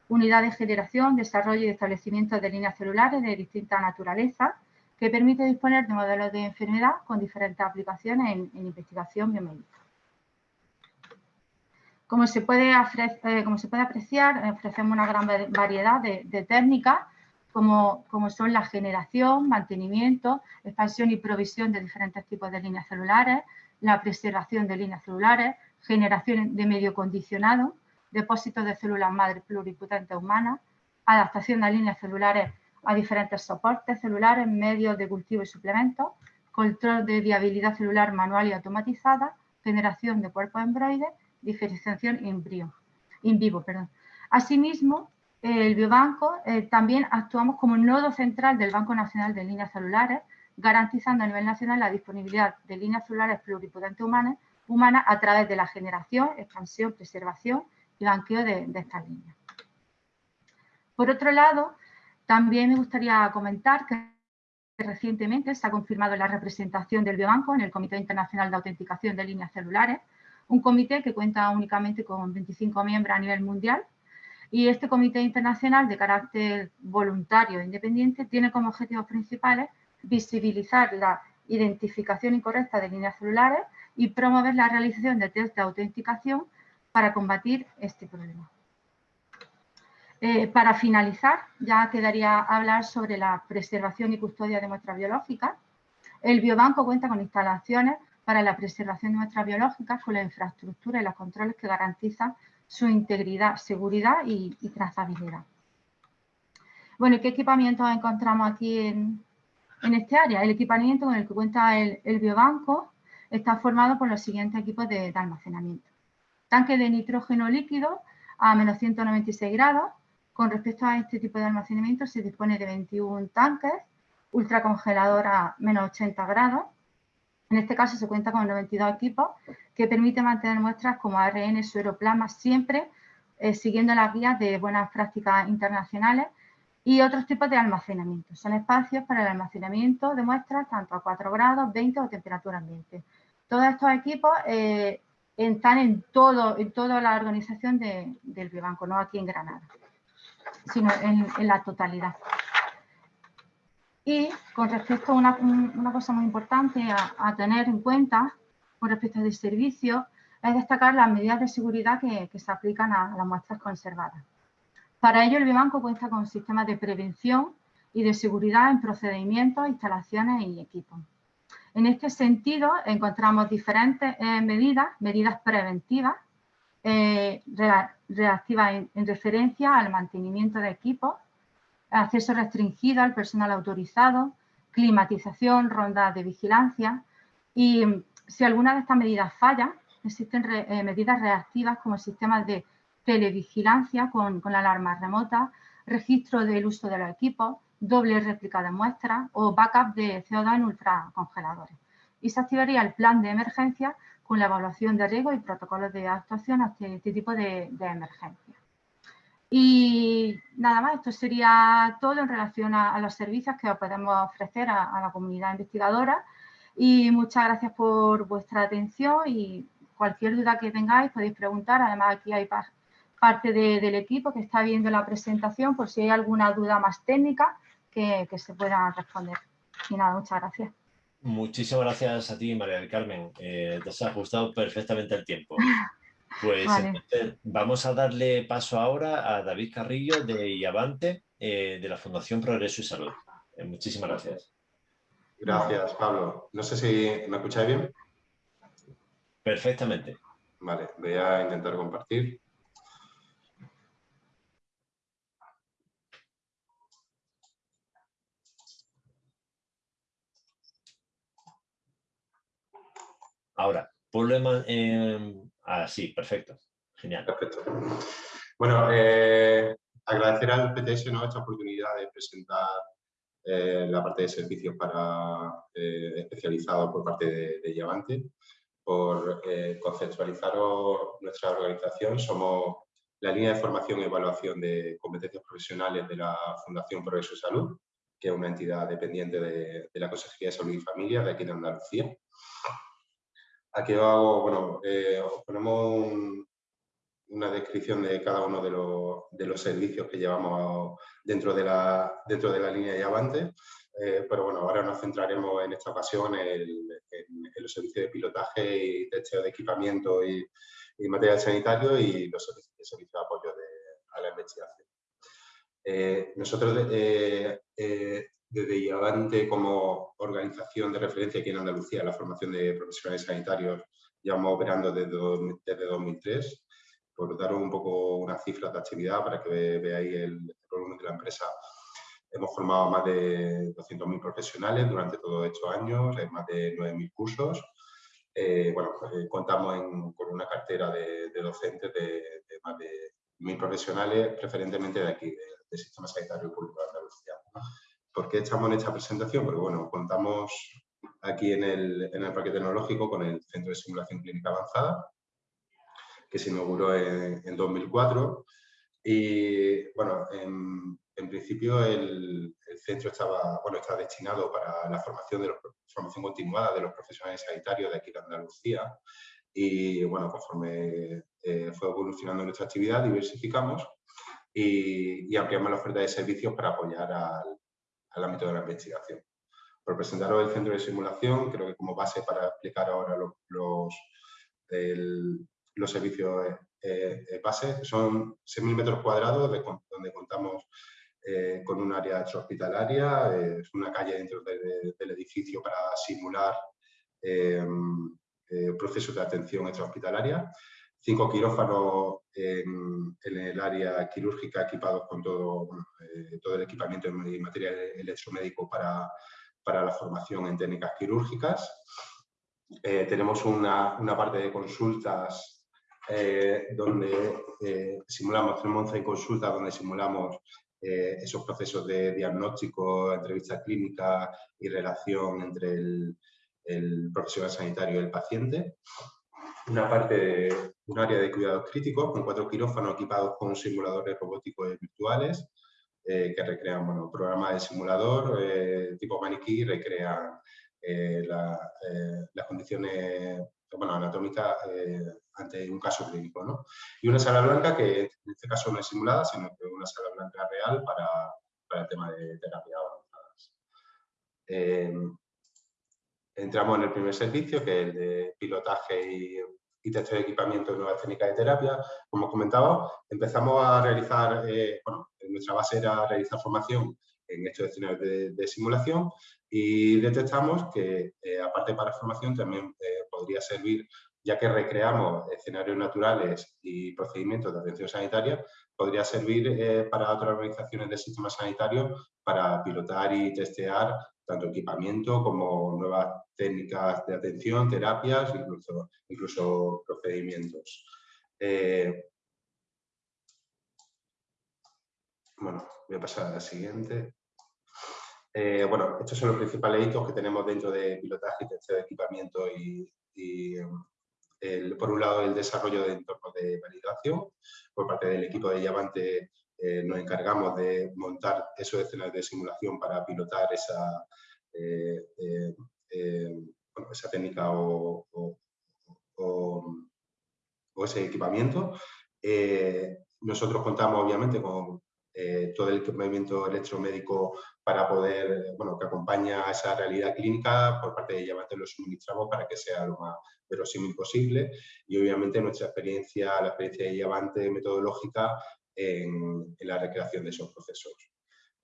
unidad de generación, desarrollo y establecimiento de líneas celulares de distinta naturaleza, que permite disponer de modelos de enfermedad con diferentes aplicaciones en, investigación biomédica. Como se, puede eh, como se puede apreciar, ofrecemos una gran variedad de, técnicas, como, como, son la generación, mantenimiento, expansión y provisión de diferentes tipos de líneas celulares, la preservación de líneas celulares, generación de medio condicionado, depósitos de células madre pluripotentes humanas, adaptación de líneas celulares a diferentes soportes celulares, medios de cultivo y suplementos, control de viabilidad celular manual y automatizada, generación de cuerpos embroides, diferenciación in, in vivo. Perdón. Asimismo, el biobanco eh, también actuamos como nodo central del Banco Nacional de Líneas Celulares, garantizando a nivel nacional la disponibilidad de líneas celulares pluripotentes humanas, a través de la generación, expansión, preservación y banqueo de estas líneas. Por otro lado, también me gustaría comentar que recientemente se ha confirmado la representación del Biobanco en el Comité Internacional de Autenticación de Líneas Celulares, un comité que cuenta únicamente con 25 miembros a nivel mundial y este comité internacional de carácter voluntario e independiente tiene como objetivos principales visibilizar la identificación incorrecta de líneas celulares y promover la realización de test de autenticación para combatir este problema. Eh, para finalizar, ya quedaría hablar sobre la preservación y custodia de muestras biológicas. El biobanco cuenta con instalaciones para la preservación de muestras biológicas con la infraestructura y los controles que garantizan su integridad, seguridad y, trazabilidad. Bueno, ¿qué equipamiento encontramos aquí en, este área? El equipamiento con el que cuenta el, biobanco está formado por los siguientes equipos de almacenamiento. Tanque de nitrógeno líquido a menos 196 grados, con respecto a este tipo de almacenamiento se dispone de 21 tanques, ultracongelador a menos 80 grados. En este caso se cuenta con 92 equipos que permiten mantener muestras como ARN, sueroplasma, siempre eh, siguiendo las guías de buenas prácticas internacionales y otros tipos de almacenamiento. Son espacios para el almacenamiento de muestras tanto a 4 grados, 20 o temperatura ambiente. Todos estos equipos eh, están en, todo, en toda la organización del biobanco, no aquí en Granada sino en, la totalidad. Y con respecto a una, cosa muy importante a, tener en cuenta con respecto al servicio es destacar las medidas de seguridad que, se aplican a, las muestras conservadas. Para ello, el Biobanco cuenta con sistemas de prevención y de seguridad en procedimientos, instalaciones y equipos. En este sentido, encontramos diferentes eh, medidas, medidas preventivas, eh, reactiva en, referencia al mantenimiento de equipos, acceso restringido al personal autorizado, climatización, rondas de vigilancia y si alguna de estas medidas falla, existen eh, medidas reactivas como sistemas de televigilancia con, con la alarma remota, registro del uso de los equipos, doble réplica de muestras o backup de CO2 en ultracongeladores. Y se activaría el plan de emergencia con la evaluación de riesgo y protocolos de actuación a este, tipo de, emergencias. Y nada más, esto sería todo en relación a, los servicios que podemos ofrecer a, la comunidad investigadora. Y muchas gracias por vuestra atención y cualquier duda que tengáis podéis preguntar. Además, aquí hay parte del equipo que está viendo la presentación por si hay alguna duda más técnica que, que se pueda responder. Y nada, muchas gracias. Muchísimas gracias a ti, María del Carmen. Eh, te has ajustado perfectamente el tiempo. Pues vamos a darle paso ahora a David Carrillo de Iavante, eh, de la Fundación Progreso y Salud. Eh, muchísimas gracias. Gracias, Pablo. No sé si me escucháis bien. Perfectamente. Vale, voy a intentar compartir. Ahora, problema... ah, sí, perfecto. Genial. Perfecto. Bueno, eh, agradecer al PTS ¿no? esta oportunidad de presentar eh, la parte de servicios para eh, especializados por parte de, de Llavante. Por conceptualizar nuestra organización, somos la línea de formación y evaluación de competencias profesionales de la Fundación Progreso Salud, que es una entidad dependiente de, de la Consejería de Salud y Familia de aquí de Andalucía. Aquí hago, bueno, eh, os ponemos una descripción de cada uno de los, servicios que llevamos dentro de la, dentro de la línea de Avante, eh, pero bueno, ahora nos centraremos en esta ocasión en, los servicios de pilotaje y testeo de equipamiento y, material sanitario y los servicios, de apoyo a la investigación. Eh, nosotros desde IAVANTE como organización de referencia aquí en Andalucía, la formación de profesionales sanitarios, llevamos operando desde, desde 2003 por daros un poco una cifra de actividad para que veáis el, volumen de la empresa, hemos formado más de 200.000 profesionales durante todos estos años, en más de 9.000 cursos. Eh, bueno, eh, contamos con una cartera de, docentes de, más de 1.000 profesionales, preferentemente de aquí, del Sistema Sanitario Público de Andalucía. ¿Por qué estamos en esta presentación? Porque bueno, contamos aquí en el, en el Parque Tecnológico con el Centro de Simulación Clínica Avanzada, que se inauguró en, 2004. Y bueno, en, principio el, centro estaba, bueno, está destinado para la formación, de los, formación continuada de los profesionales sanitarios de aquí de Andalucía. Y bueno, conforme eh, fue evolucionando nuestra actividad, diversificamos y, ampliamos la oferta de servicios para apoyar al, al ámbito de la investigación. Por presentaros el centro de simulación, creo que como base para explicar ahora los, los, servicios eh, eh, base. Son 6.000 metros cuadrados donde contamos eh, con un área hospitalaria, es una calle dentro del edificio para simular procesos de atención extrahospitalaria. Cinco quirófanos en, el área quirúrgica equipados con todo, todo el equipamiento y material electromédico para, para la formación en técnicas quirúrgicas. tenemos una, una, parte de consultas eh, donde eh, simulamos, tenemos 11 consultas donde simulamos eh, esos procesos de diagnóstico, entrevista clínica y relación entre el, profesional sanitario y el paciente. Una parte, un área de cuidados críticos con cuatro quirófanos equipados con simuladores robóticos virtuales que recrean bueno, programas de simulador tipo maniquí, recrean las condiciones bueno, anatómica eh, ante un caso clínico. ¿no? Y una sala blanca que en este caso no es simulada, sino que una sala blanca real para, para el tema de terapia avanzadas. Eh, entramos en el primer servicio, que es el de pilotaje y, y testeo de equipamiento de nuevas técnicas de terapia. Como comentaba, empezamos a realizar, eh, bueno, nuestra base era realizar formación en estos escenarios de, simulación y detectamos que, aparte para formación, también podría servir, ya que recreamos escenarios naturales y procedimientos de atención sanitaria, podría servir eh, para otras organizaciones del sistema sanitario para pilotar y testear tanto equipamiento como nuevas técnicas de atención, terapias, incluso, incluso procedimientos. Eh, bueno, voy a pasar a la siguiente. Eh, bueno, estos son los principales hitos que tenemos dentro de pilotaje y de equipamiento y, y por un lado el desarrollo de entornos de validación. Por parte del equipo de Llavante eh, nos encargamos de montar esos escenarios de simulación para pilotar esa, eh, eh, esa técnica o, ese equipamiento. nosotros contamos obviamente con eh, todo el equipamiento electromédico para poder, bueno, que acompaña a esa realidad clínica, por parte de Llamante lo suministramos para que sea lo más verosímil posible y obviamente nuestra experiencia, la experiencia de metodológica en, la recreación de esos procesos.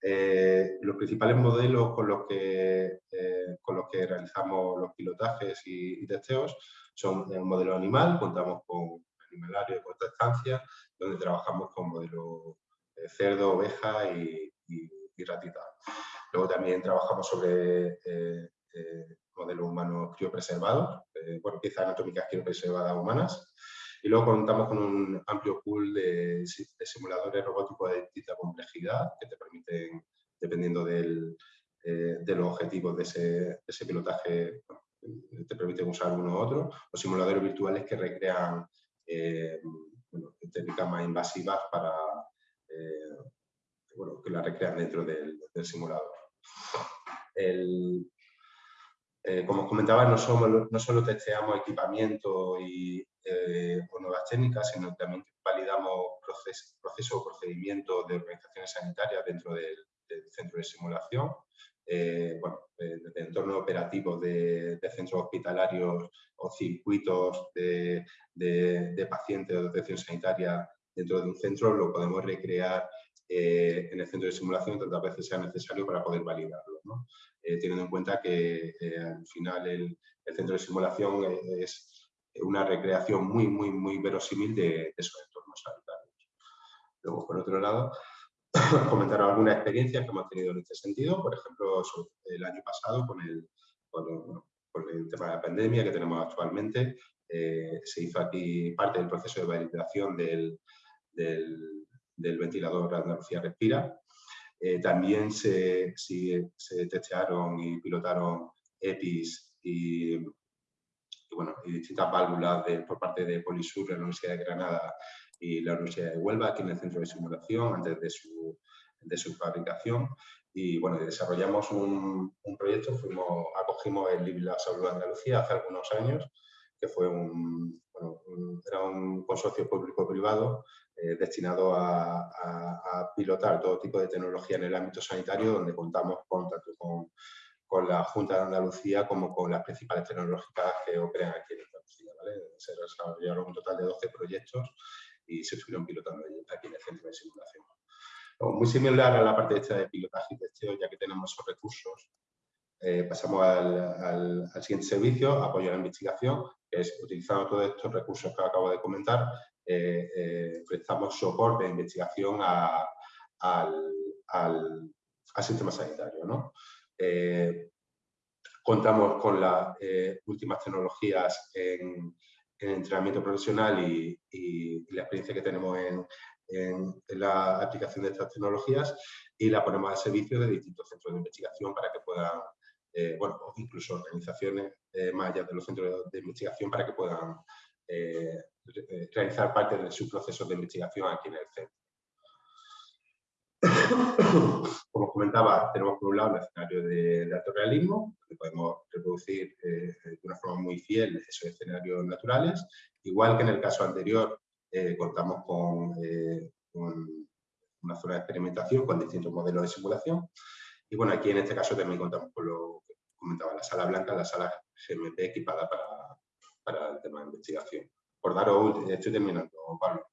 Eh, los principales modelos con los que, eh, con los que realizamos los pilotajes y, testeos son el modelo animal, contamos con animalario de corta estancia, donde trabajamos con modelos cerdo, oveja y, ratita. Luego también trabajamos sobre eh, eh, modelos humanos criopreservados, eh, bueno, piezas anatómicas criopreservadas humanas. Y luego contamos con un amplio pool de, simuladores robóticos de distinta complejidad que te permiten, dependiendo del, de los objetivos de ese, pilotaje, te permiten usar uno u otro, o simuladores virtuales que recrean técnicas más invasivas para, eh, bueno, que la recrean dentro del, simulador. Eh, como os comentaba, no, somos, no solo testeamos equipamiento y, eh, o nuevas técnicas, sino también validamos procesos o procedimientos de organizaciones sanitarias dentro del, centro de simulación. bueno, desde entornos operativos de, centros hospitalarios o circuitos de, de pacientes de atención sanitaria dentro de un centro, lo podemos recrear eh, en el centro de simulación tantas veces sea necesario para poder validarlo. Eh, teniendo en cuenta que eh, al final el, centro de simulación es una recreación muy, muy, muy verosímil de, esos entornos. sanitarios. Luego, por otro lado, comentar algunas experiencias que hemos tenido en este sentido, por ejemplo, el año pasado con el, el tema de la pandemia que tenemos actualmente, eh, se hizo aquí parte del proceso de validación del, del, ventilador Andalucía Respira. Eh, también se, se, testearon y pilotaron EPIs y, bueno, y distintas válvulas por parte de Polisur, la Universidad de Granada y la Universidad de Huelva, aquí en el centro de simulación, antes de su, de su fabricación. Y bueno, desarrollamos un, un proyecto, fuimos, acogimos el Libre la Salud de Andalucía hace algunos años, que fue un, bueno, era un consorcio público-privado eh, destinado a, a, pilotar todo tipo de tecnología en el ámbito sanitario, donde contamos con, tanto con, con la Junta de Andalucía como con las principales tecnológicas que operan aquí en Andalucía. ¿vale? Se desarrollaron un total de 12 proyectos y se estuvieron pilotando aquí en el centro de simulación. Muy similar a la parte esta de pilotaje y testeo, ya que tenemos esos recursos, eh, pasamos al, al, siguiente servicio, apoyo a la investigación, es utilizando todos estos recursos que acabo de comentar, eh, eh, prestamos soporte de investigación al, al, sistema sanitario. ¿no? contamos con las últimas tecnologías en, en entrenamiento profesional y, la experiencia que tenemos en, la aplicación de estas tecnologías y la ponemos al servicio de distintos centros de investigación para que puedan, eh, bueno, incluso organizaciones eh, más allá de los centros de investigación para que puedan eh, realizar parte de sus procesos de investigación aquí en el centro. Como comentaba, tenemos por un lado el escenario de, alto realismo, que podemos reproducir eh, de una forma muy fiel esos escenarios naturales. Igual que en el caso anterior, eh, contamos eh, con, una zona de experimentación con distintos modelos de simulación. Y bueno, aquí en este caso también contamos con lo que comentaba la sala blanca, la sala GMP equipada para, para el tema de investigación. Por daros, estoy terminando, Pablo,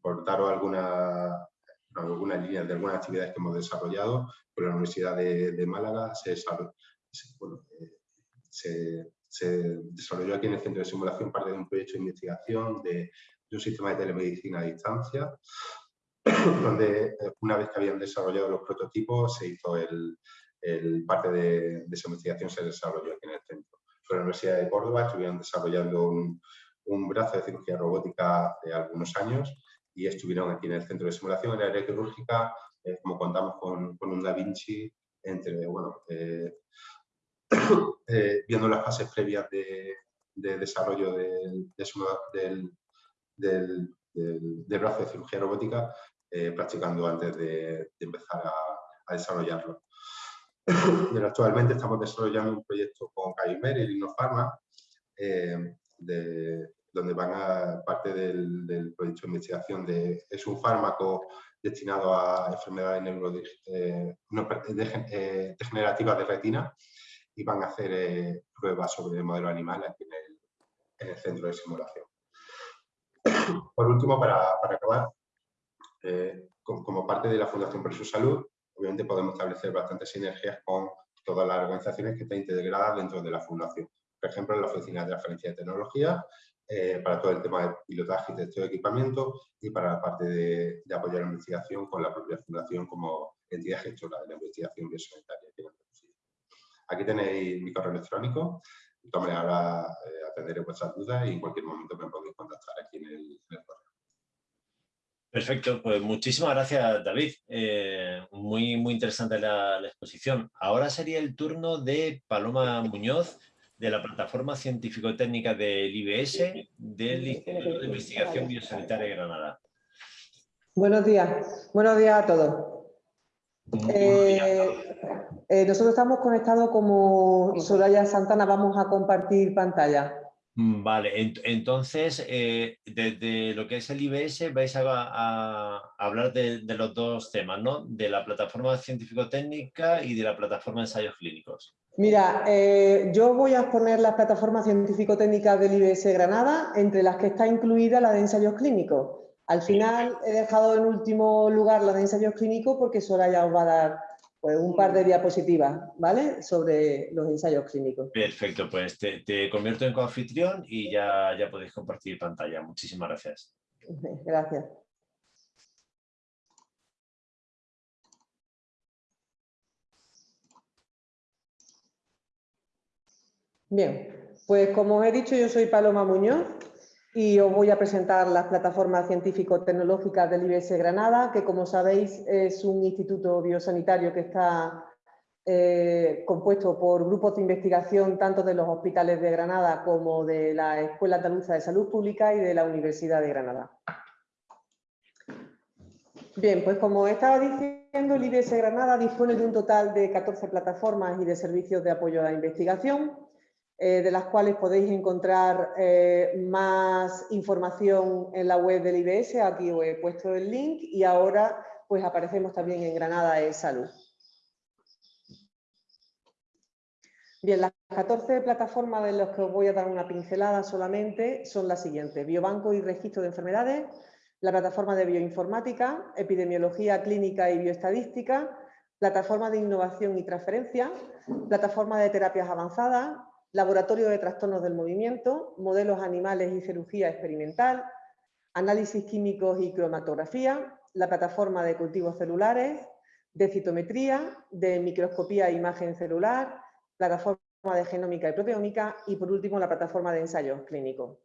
por daros alguna algunas líneas de algunas actividades que hemos desarrollado con la Universidad de, Málaga. Se, eh, se, desarrolló aquí en el Centro de Simulación parte de un proyecto de investigación de, un sistema de telemedicina a distancia, donde eh, una vez que habían desarrollado los prototipos se hizo el, parte de, esa investigación se desarrolló aquí en el centro. Con la Universidad de Córdoba estuvieron desarrollando un, un brazo de cirugía robótica de algunos años y estuvieron aquí en el centro de simulación en la área quirúrgica, eh, como contamos con, con, un Da Vinci, entre, bueno, eh, eh, viendo las fases previas de, de desarrollo del, del, del, del, brazo de cirugía robótica, practicando antes de, empezar a, a desarrollarlo. Y actualmente estamos desarrollando un proyecto con Caimer y Linofarma de, donde van a parte del, proyecto de investigación de, es un fármaco destinado a enfermedades eh, eh, degenerativas de retina y van a hacer eh, pruebas sobre el modelo animal aquí en el, centro de simulación. Por último, para, acabar, como parte de la Fundación su Salud, obviamente podemos establecer bastantes sinergias con todas las organizaciones que están integradas dentro de la Fundación. Por ejemplo, la Oficina de Transferencia de Tecnología, eh, para todo el tema de pilotaje y testeo de equipamiento y para la parte de, apoyar la investigación con la propia fundación como entidad gestora de la investigación biosanitaria. Aquí tenéis mi correo electrónico, de ahora eh, atenderé vuestras dudas y en cualquier momento me podéis contactar aquí en el, correo. Perfecto, pues muchísimas gracias David, eh, muy, muy interesante la, la, exposición. Ahora sería el turno de Paloma Muñoz, de la plataforma científico-técnica del IBS del Instituto de Investigación Biosanitaria de Granada. Buenos días, buenos días a todos. Eh, eh, nosotros estamos conectados como Soraya Santana, vamos a compartir pantalla. Mm, vale, entonces, eh, desde lo que es el IBS vais a, hablar de, de, los dos temas, ¿no? De la plataforma científico-técnica y de la plataforma de ensayos clínicos. Mira, eh, yo voy a exponer las plataformas científico-técnicas del IBS Granada, entre las que está incluida la de ensayos clínicos. Al final he dejado en último lugar la de ensayos clínicos porque ya os va a dar pues, un par de diapositivas, ¿vale? Sobre los ensayos clínicos. Perfecto, pues te, convierto en coanfitrión y ya, ya podéis compartir pantalla. Muchísimas gracias. Gracias. Bien, pues como os he dicho, yo soy Paloma Muñoz y os voy a presentar las plataformas científico-tecnológicas del IBS Granada, que como sabéis es un instituto biosanitario que está eh, compuesto por grupos de investigación tanto de los hospitales de Granada como de la Escuela Andaluza de Salud Pública y de la Universidad de Granada. Bien, pues como estaba diciendo, el IBS Granada dispone de un total de 14 plataformas y de servicios de apoyo a la investigación, eh, de las cuales podéis encontrar eh, más información en la web del IBS, aquí os he puesto el link y ahora pues aparecemos también en Granada e Salud. Bien, las 14 plataformas de las que os voy a dar una pincelada solamente son las siguientes. Biobanco y registro de enfermedades, la plataforma de bioinformática, epidemiología clínica y bioestadística, plataforma de innovación y transferencia, plataforma de terapias avanzadas, laboratorio de trastornos del movimiento, modelos animales y cirugía experimental, análisis químicos y cromatografía, la plataforma de cultivos celulares, de citometría, de microscopía e imagen celular, plataforma de genómica y proteómica y por último la plataforma de ensayos clínicos.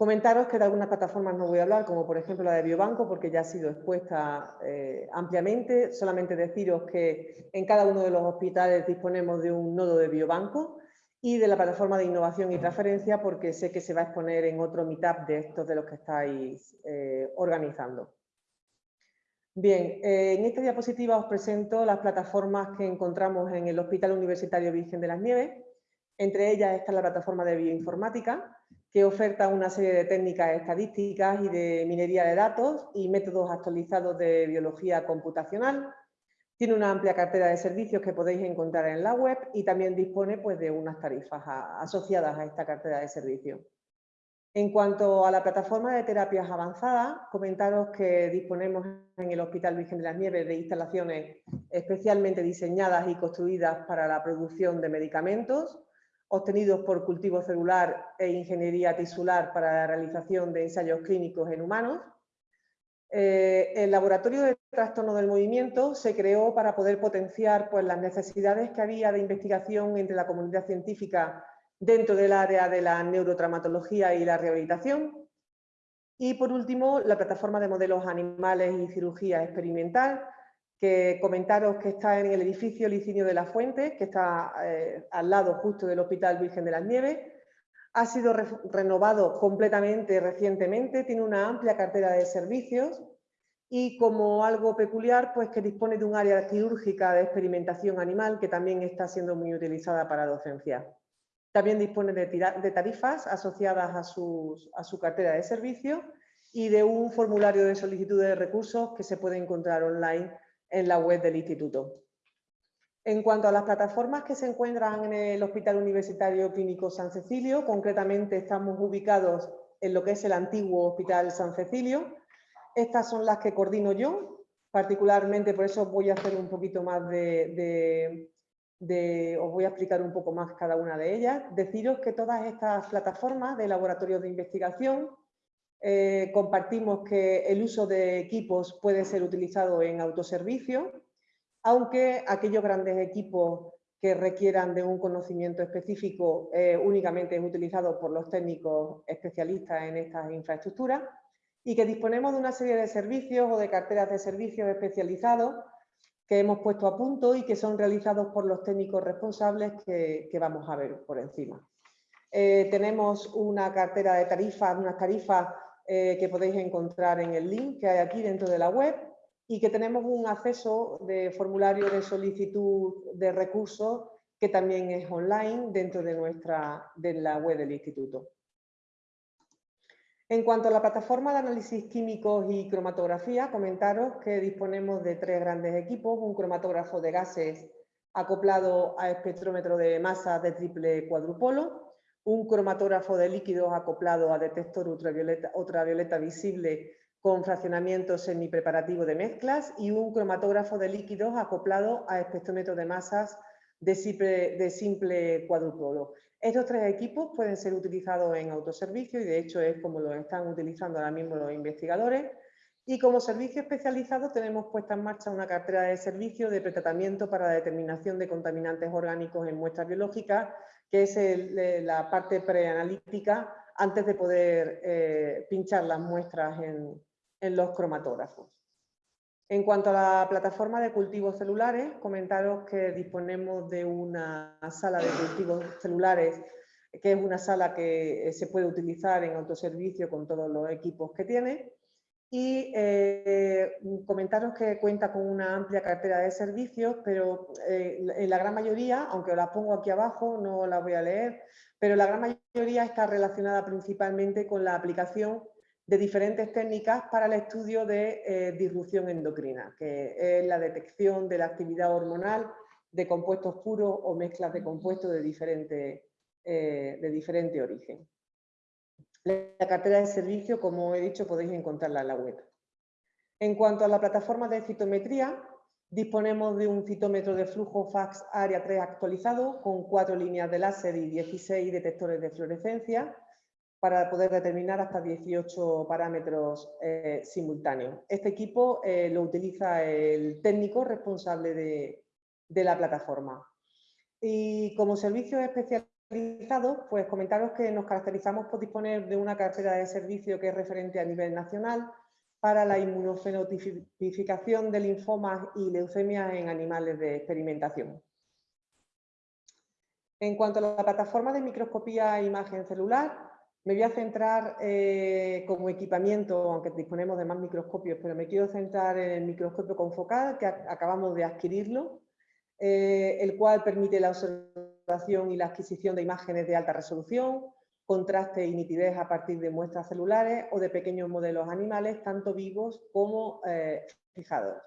Comentaros que de algunas plataformas no voy a hablar, como por ejemplo la de Biobanco, porque ya ha sido expuesta eh, ampliamente. Solamente deciros que en cada uno de los hospitales disponemos de un nodo de Biobanco y de la plataforma de innovación y transferencia, porque sé que se va a exponer en otro meetup de estos de los que estáis eh, organizando. Bien, eh, en esta diapositiva os presento las plataformas que encontramos en el Hospital Universitario Virgen de las Nieves. Entre ellas está la plataforma de bioinformática, que oferta una serie de técnicas estadísticas y de minería de datos y métodos actualizados de biología computacional. Tiene una amplia cartera de servicios que podéis encontrar en la web y también dispone pues, de unas tarifas asociadas a esta cartera de servicios. En cuanto a la plataforma de terapias avanzadas, comentaros que disponemos en el Hospital Virgen de las Nieves de instalaciones especialmente diseñadas y construidas para la producción de medicamentos, obtenidos por cultivo celular e ingeniería tisular para la realización de ensayos clínicos en humanos. Eh, el Laboratorio de Trastorno del Movimiento se creó para poder potenciar pues, las necesidades que había de investigación entre la comunidad científica dentro del área de la neurotraumatología y la rehabilitación. Y por último, la plataforma de modelos animales y cirugía experimental, que comentaros que está en el edificio Licinio de la Fuente, que está eh, al lado justo del Hospital Virgen de las Nieves. Ha sido renovado completamente recientemente, tiene una amplia cartera de servicios y como algo peculiar, pues que dispone de un área quirúrgica de experimentación animal que también está siendo muy utilizada para docencia. También dispone de, de tarifas asociadas a, a su cartera de servicios y de un formulario de solicitud de recursos que se puede encontrar online en la web del instituto. En cuanto a las plataformas que se encuentran en el Hospital Universitario Clínico San Cecilio, concretamente estamos ubicados en lo que es el antiguo Hospital San Cecilio. Estas son las que coordino yo, particularmente por eso voy a hacer un poquito más de, os voy a explicar un poco más cada una de ellas. Deciros que todas estas plataformas de laboratorios de investigación eh, compartimos que el uso de equipos puede ser utilizado en autoservicio, aunque aquellos grandes equipos que requieran de un conocimiento específico eh, únicamente es utilizado por los técnicos especialistas en estas infraestructuras y que disponemos de una serie de servicios o de carteras de servicios especializados que hemos puesto a punto y que son realizados por los técnicos responsables que, vamos a ver por encima. Eh, tenemos una cartera de tarifas, unas tarifas eh, que podéis encontrar en el link que hay aquí dentro de la web y que tenemos un acceso de formulario de solicitud de recursos que también es online dentro de, nuestra, de la web del instituto. En cuanto a la plataforma de análisis químicos y cromatografía, comentaros que disponemos de tres grandes equipos, un cromatógrafo de gases acoplado a espectrómetro de masa de triple cuadrupolo, un cromatógrafo de líquidos acoplado a detector ultravioleta, ultravioleta visible con fraccionamiento semipreparativo de mezclas y un cromatógrafo de líquidos acoplado a espectrómetro de masas de simple, de cuadrupolo. Estos tres equipos pueden ser utilizados en autoservicio y de hecho es como lo están utilizando ahora mismo los investigadores. Y como servicio especializado tenemos puesta en marcha una cartera de servicio de pretratamiento para la determinación de contaminantes orgánicos en muestras biológicas, que es la parte preanalítica antes de poder eh, pinchar las muestras en, en los cromatógrafos. En cuanto a la plataforma de cultivos celulares, comentaros que disponemos de una sala de cultivos celulares que es una sala que se puede utilizar en autoservicio con todos los equipos que tiene y eh, comentaros que cuenta con una amplia cartera de servicios, pero eh, en la gran mayoría, aunque os la pongo aquí abajo, no la voy a leer, pero la gran mayoría está relacionada principalmente con la aplicación de diferentes técnicas para el estudio de eh, disrupción endocrina, que es la detección de la actividad hormonal de compuestos puros o mezclas de compuestos de diferente, de diferente origen. La cartera de servicio, como he dicho, podéis encontrarla en la web. En cuanto a la plataforma de citometría, disponemos de un citómetro de flujo FAX área 3 actualizado con cuatro líneas de láser y 16 detectores de fluorescencia para poder determinar hasta 18 parámetros eh, simultáneos. Este equipo eh, lo utiliza el técnico responsable de, de la plataforma. Y como servicio pues comentaros que nos caracterizamos por disponer de una cartera de servicio que es referente a nivel nacional para la inmunofenotipificación de linfomas y leucemias en animales de experimentación. En cuanto a la plataforma de microscopía e imagen celular, me voy a centrar eh, como equipamiento, aunque disponemos de más microscopios, pero me quiero centrar en el microscopio confocal, que acabamos de adquirirlo, eh, el cual permite la observación y la adquisición de imágenes de alta resolución, contraste y nitidez a partir de muestras celulares o de pequeños modelos animales, tanto vivos como eh, fijados.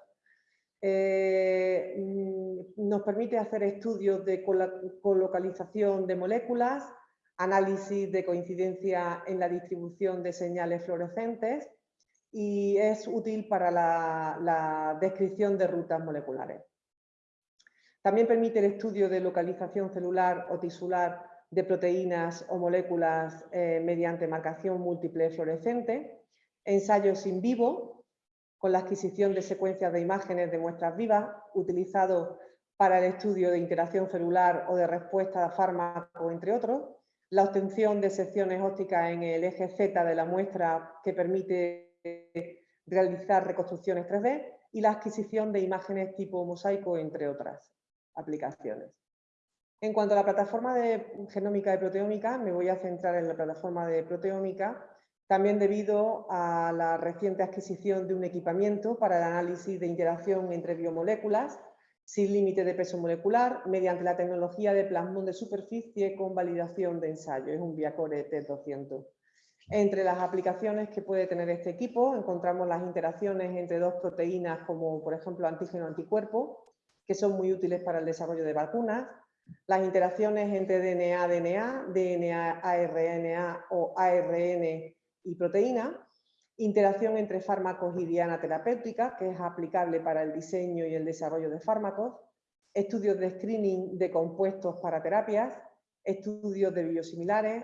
Eh, mm, nos permite hacer estudios de colocalización de moléculas, análisis de coincidencia en la distribución de señales fluorescentes y es útil para la descripción de rutas moleculares. También permite el estudio de localización celular o tisular de proteínas o moléculas eh, mediante marcación múltiple fluorescente, ensayos in vivo, con la adquisición de secuencias de imágenes de muestras vivas, utilizado para el estudio de interacción celular o de respuesta a fármaco, entre otros, la obtención de secciones ópticas en el eje Z de la muestra que permite realizar reconstrucciones 3D y la adquisición de imágenes tipo mosaico, entre otras aplicaciones. En cuanto a la plataforma de genómica y proteómica, me voy a centrar en la plataforma de proteómica, también debido a la reciente adquisición de un equipamiento para el análisis de interacción entre biomoléculas sin límite de peso molecular mediante la tecnología de plasmón de superficie con validación de ensayo. Es un Viacore T200. Entre las aplicaciones que puede tener este equipo encontramos las interacciones entre dos proteínas como por ejemplo antígeno-anticuerpo que son muy útiles para el desarrollo de vacunas, las interacciones entre DNA-DNA, DNA-ARNA o ARN y proteína, interacción entre fármacos y diana terapéutica, que es aplicable para el diseño y el desarrollo de fármacos, estudios de screening de compuestos para terapias, estudios de biosimilares,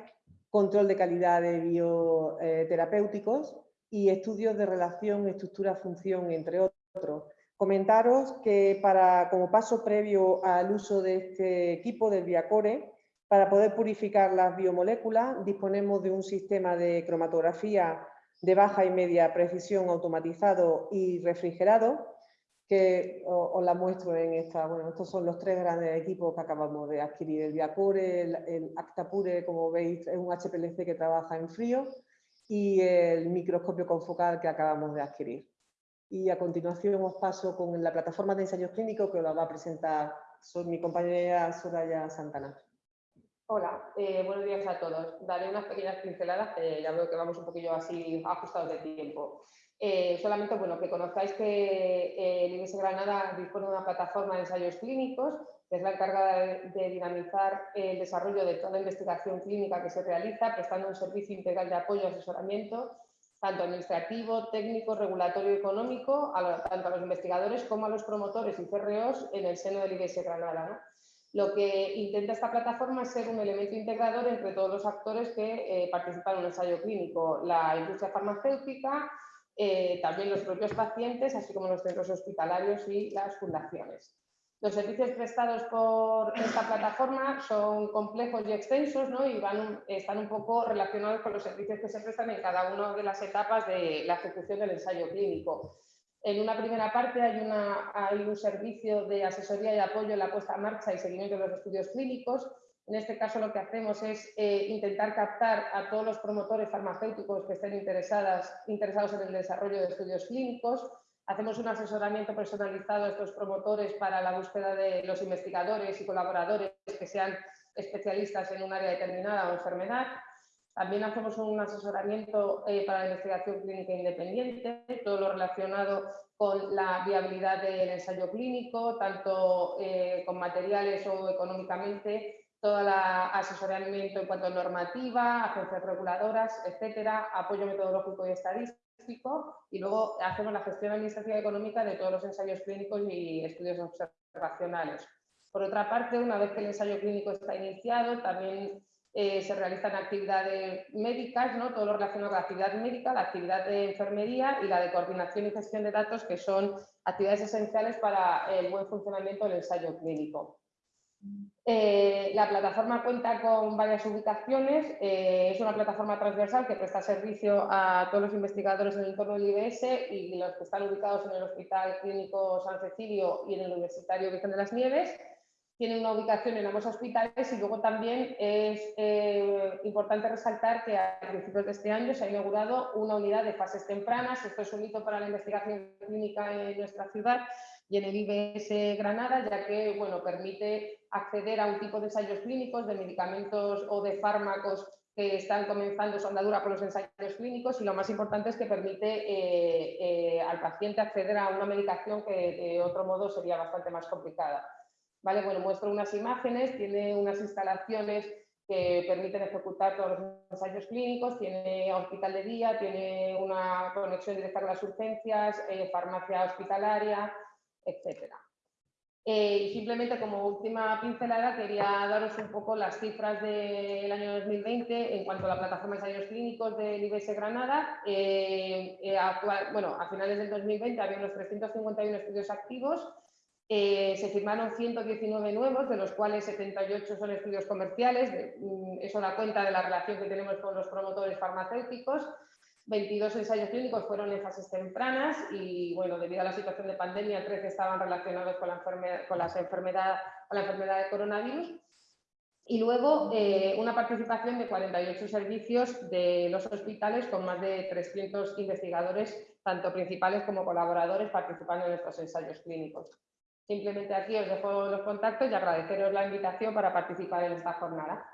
control de calidad de bioterapéuticos. Y estudios de relación estructura-función, entre otros, Comentaros que para, como paso previo al uso de este equipo del Viacore, para poder purificar las biomoléculas disponemos de un sistema de cromatografía de baja y media precisión automatizado y refrigerado, que os la muestro en esta, bueno, estos son los tres grandes equipos que acabamos de adquirir, el Viacore, el, el Actapure, como veis, es un HPLC que trabaja en frío, y el microscopio confocal que acabamos de adquirir y a continuación os paso con la plataforma de ensayos clínicos que la va a presentar mi compañera Soraya Santana. Hola, eh, buenos días a todos. Daré unas pequeñas pinceladas, ya veo que vamos un poquillo así ajustados de tiempo. Eh, solamente bueno, que conozcáis que eh, el IBS Granada dispone de una plataforma de ensayos clínicos que es la encargada de, de, dinamizar el desarrollo de toda la investigación clínica que se realiza, prestando un servicio integral de apoyo y asesoramiento tanto administrativo, técnico, regulatorio y económico, tanto a los investigadores como a los promotores y CREOs en el seno del IBS Granada. Lo que intenta esta plataforma es ser un elemento integrador entre todos los actores que eh, participan en un ensayo clínico, la industria farmacéutica, eh, también los propios pacientes, así como los centros hospitalarios y las fundaciones. Los servicios prestados por esta plataforma son complejos y extensos ¿no? y van, están un poco relacionados con los servicios que se prestan en cada una de las etapas de la ejecución del ensayo clínico. En una primera parte hay, una, hay un servicio de asesoría y apoyo en la puesta en marcha y seguimiento de los estudios clínicos. En este caso lo que hacemos es eh, intentar captar a todos los promotores farmacéuticos que estén interesadas, interesados en el desarrollo de estudios clínicos. Hacemos un asesoramiento personalizado a estos promotores para la búsqueda de los investigadores y colaboradores que sean especialistas en un área determinada o enfermedad. También hacemos un asesoramiento eh, para la investigación clínica independiente, todo lo relacionado con la viabilidad del ensayo clínico, tanto eh, con materiales o económicamente, todo el asesoramiento en cuanto a normativa, agencias reguladoras, etcétera, apoyo metodológico y estadístico, y luego hacemos la gestión administrativa y económica de todos los ensayos clínicos y estudios observacionales. Por otra parte, una vez que el ensayo clínico está iniciado, también eh, se realizan actividades médicas, ¿no? todo lo relacionado con la actividad médica, la actividad de enfermería y la de coordinación y gestión de datos, que son actividades esenciales para el buen funcionamiento del ensayo clínico. Eh, la plataforma cuenta con varias ubicaciones, eh, es una plataforma transversal que presta servicio a todos los investigadores en el entorno del IBS y los que están ubicados en el Hospital Clínico San Cecilio y en el Universitario Virgen de las Nieves tienen una ubicación en ambos hospitales y luego también es eh, importante resaltar que a principios de este año se ha inaugurado una unidad de fases tempranas. Esto es un hito para la investigación clínica en nuestra ciudad y en el IBS Granada, ya que bueno, permite acceder a un tipo de ensayos clínicos de medicamentos o de fármacos que están comenzando su andadura por los ensayos clínicos y lo más importante es que permite eh, eh, al paciente acceder a una medicación que de otro modo sería bastante más complicada. ¿Vale? Bueno, muestro unas imágenes, tiene unas instalaciones que permiten ejecutar todos los ensayos clínicos, tiene hospital de día, tiene una conexión directa con las urgencias, eh, farmacia hospitalaria, etc. Eh, y simplemente como última pincelada quería daros un poco las cifras del año 2020 en cuanto a la plataforma de ensayos clínicos del IBS Granada. Eh, bueno, a finales del 2020 había unos 351 estudios activos eh, se firmaron 119 nuevos, de los cuales 78 son estudios comerciales, mm, eso da cuenta de la relación que tenemos con los promotores farmacéuticos. 22 ensayos clínicos fueron en fases tempranas y, bueno, debido a la situación de pandemia, 13 estaban relacionados con la enfermedad, con la enfermedad de coronavirus. Y luego eh, una participación de 48 servicios de los hospitales con más de 300 investigadores, tanto principales como colaboradores, participando en estos ensayos clínicos. Simplemente aquí os dejo los contactos y agradeceros la invitación para participar en esta jornada.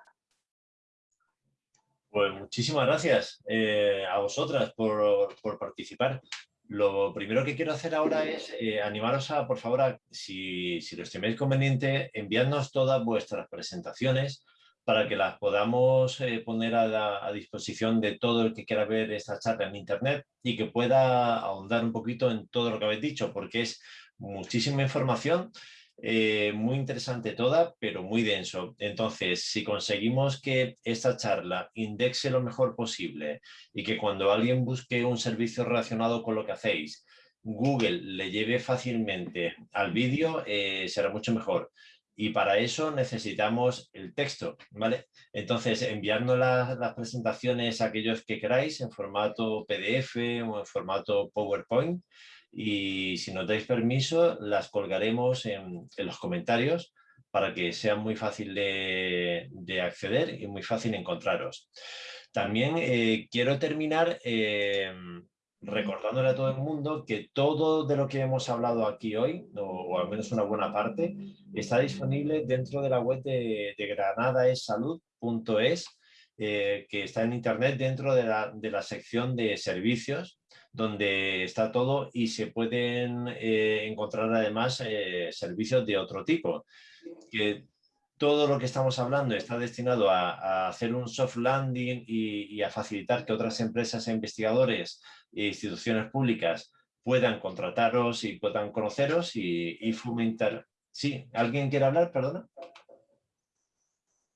Pues muchísimas gracias eh, a vosotras por, participar. Lo primero que quiero hacer ahora es eh, animaros a, por favor, si, si lo estimáis conveniente, enviadnos todas vuestras presentaciones para que las podamos eh, poner a, a, disposición de todo el que quiera ver esta charla en internet y que pueda ahondar un poquito en todo lo que habéis dicho, porque es muchísima información, eh, muy interesante toda, pero muy denso. Entonces, si conseguimos que esta charla indexe lo mejor posible y que cuando alguien busque un servicio relacionado con lo que hacéis, Google le lleve fácilmente al vídeo, eh, será mucho mejor. Y para eso necesitamos el texto, ¿vale? Entonces, enviando las, las presentaciones a aquellos que queráis en formato PDF o en formato PowerPoint, y si nos dais permiso las colgaremos en, los comentarios para que sea muy fácil de, acceder y muy fácil encontraros. También eh, quiero terminar eh, recordándole a todo el mundo que todo de lo que hemos hablado aquí hoy, o, al menos una buena parte, está disponible dentro de la web de, de granadaesalud.es, eh, que está en internet dentro de la, de la sección de servicios donde está todo y se pueden eh, encontrar además eh, servicios de otro tipo. Que todo lo que estamos hablando está destinado a, hacer un soft landing y, a facilitar que otras empresas e investigadores e instituciones públicas puedan contrataros y puedan conoceros y, fomentar. Sí, ¿alguien quiere hablar? Perdona.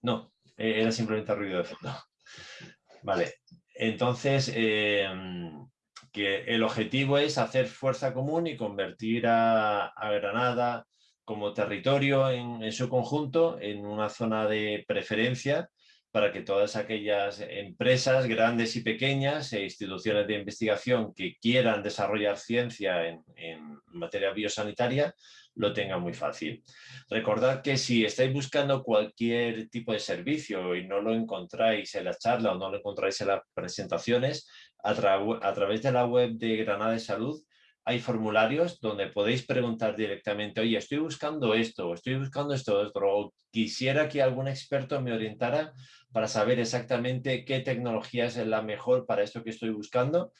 No, eh, era simplemente ruido de fondo. Vale, entonces, em, que el objetivo es hacer fuerza común y convertir a, Granada como territorio en, en, su conjunto en una zona de preferencia para que todas aquellas empresas grandes y pequeñas e instituciones de investigación que quieran desarrollar ciencia en, materia biosanitaria lo tengan muy fácil. Recordad que si estáis buscando cualquier tipo de servicio y no lo encontráis en la charla o no lo encontráis en las presentaciones, a, a través de la web de Granada de Salud hay formularios donde podéis preguntar directamente, oye, estoy buscando esto, estoy buscando esto, o quisiera que algún experto me orientara para saber exactamente qué tecnología es la mejor para esto que estoy buscando,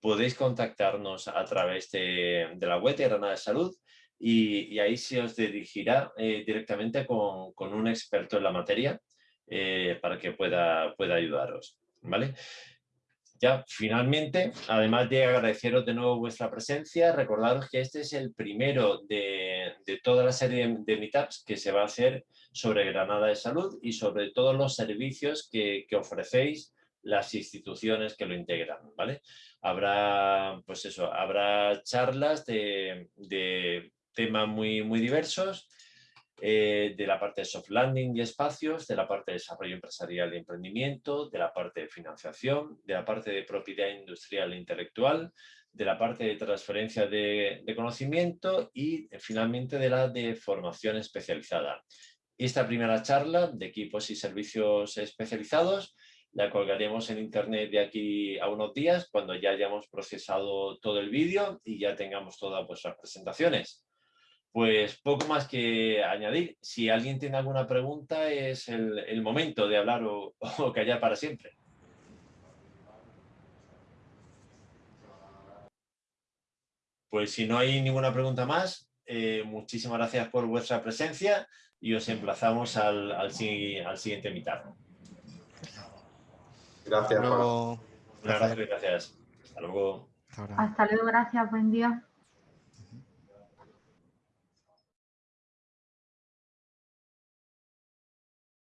podéis contactarnos a través de, la web de Granada de Salud y, ahí se os dirigirá eh, directamente con, un experto en la materia eh, para que pueda, pueda ayudaros. ¿vale? Ya, finalmente, además de agradeceros de nuevo vuestra presencia, recordaros que este es el primero de, toda la serie de meetups que se va a hacer sobre Granada de Salud y sobre todos los servicios que, ofrecéis las instituciones que lo integran, ¿vale? Habrá, pues eso, habrá charlas de, de temas muy, muy diversos, eh, de la parte de soft landing y espacios, de la parte de desarrollo empresarial y emprendimiento, de la parte de financiación, de la parte de propiedad industrial e intelectual, de la parte de transferencia de, conocimiento y eh, finalmente de la de formación especializada. Esta primera charla de equipos y servicios especializados la colgaremos en internet de aquí a unos días cuando ya hayamos procesado todo el vídeo y ya tengamos todas vuestras presentaciones. Pues poco más que añadir. Si alguien tiene alguna pregunta, es el, momento de hablar o, callar para siempre. Pues si no hay ninguna pregunta más, eh, muchísimas gracias por vuestra presencia y os emplazamos al, al, siguiente mitad. Gracias. Hasta luego. Gracias. Hasta luego. Hasta luego, gracias. Buen día.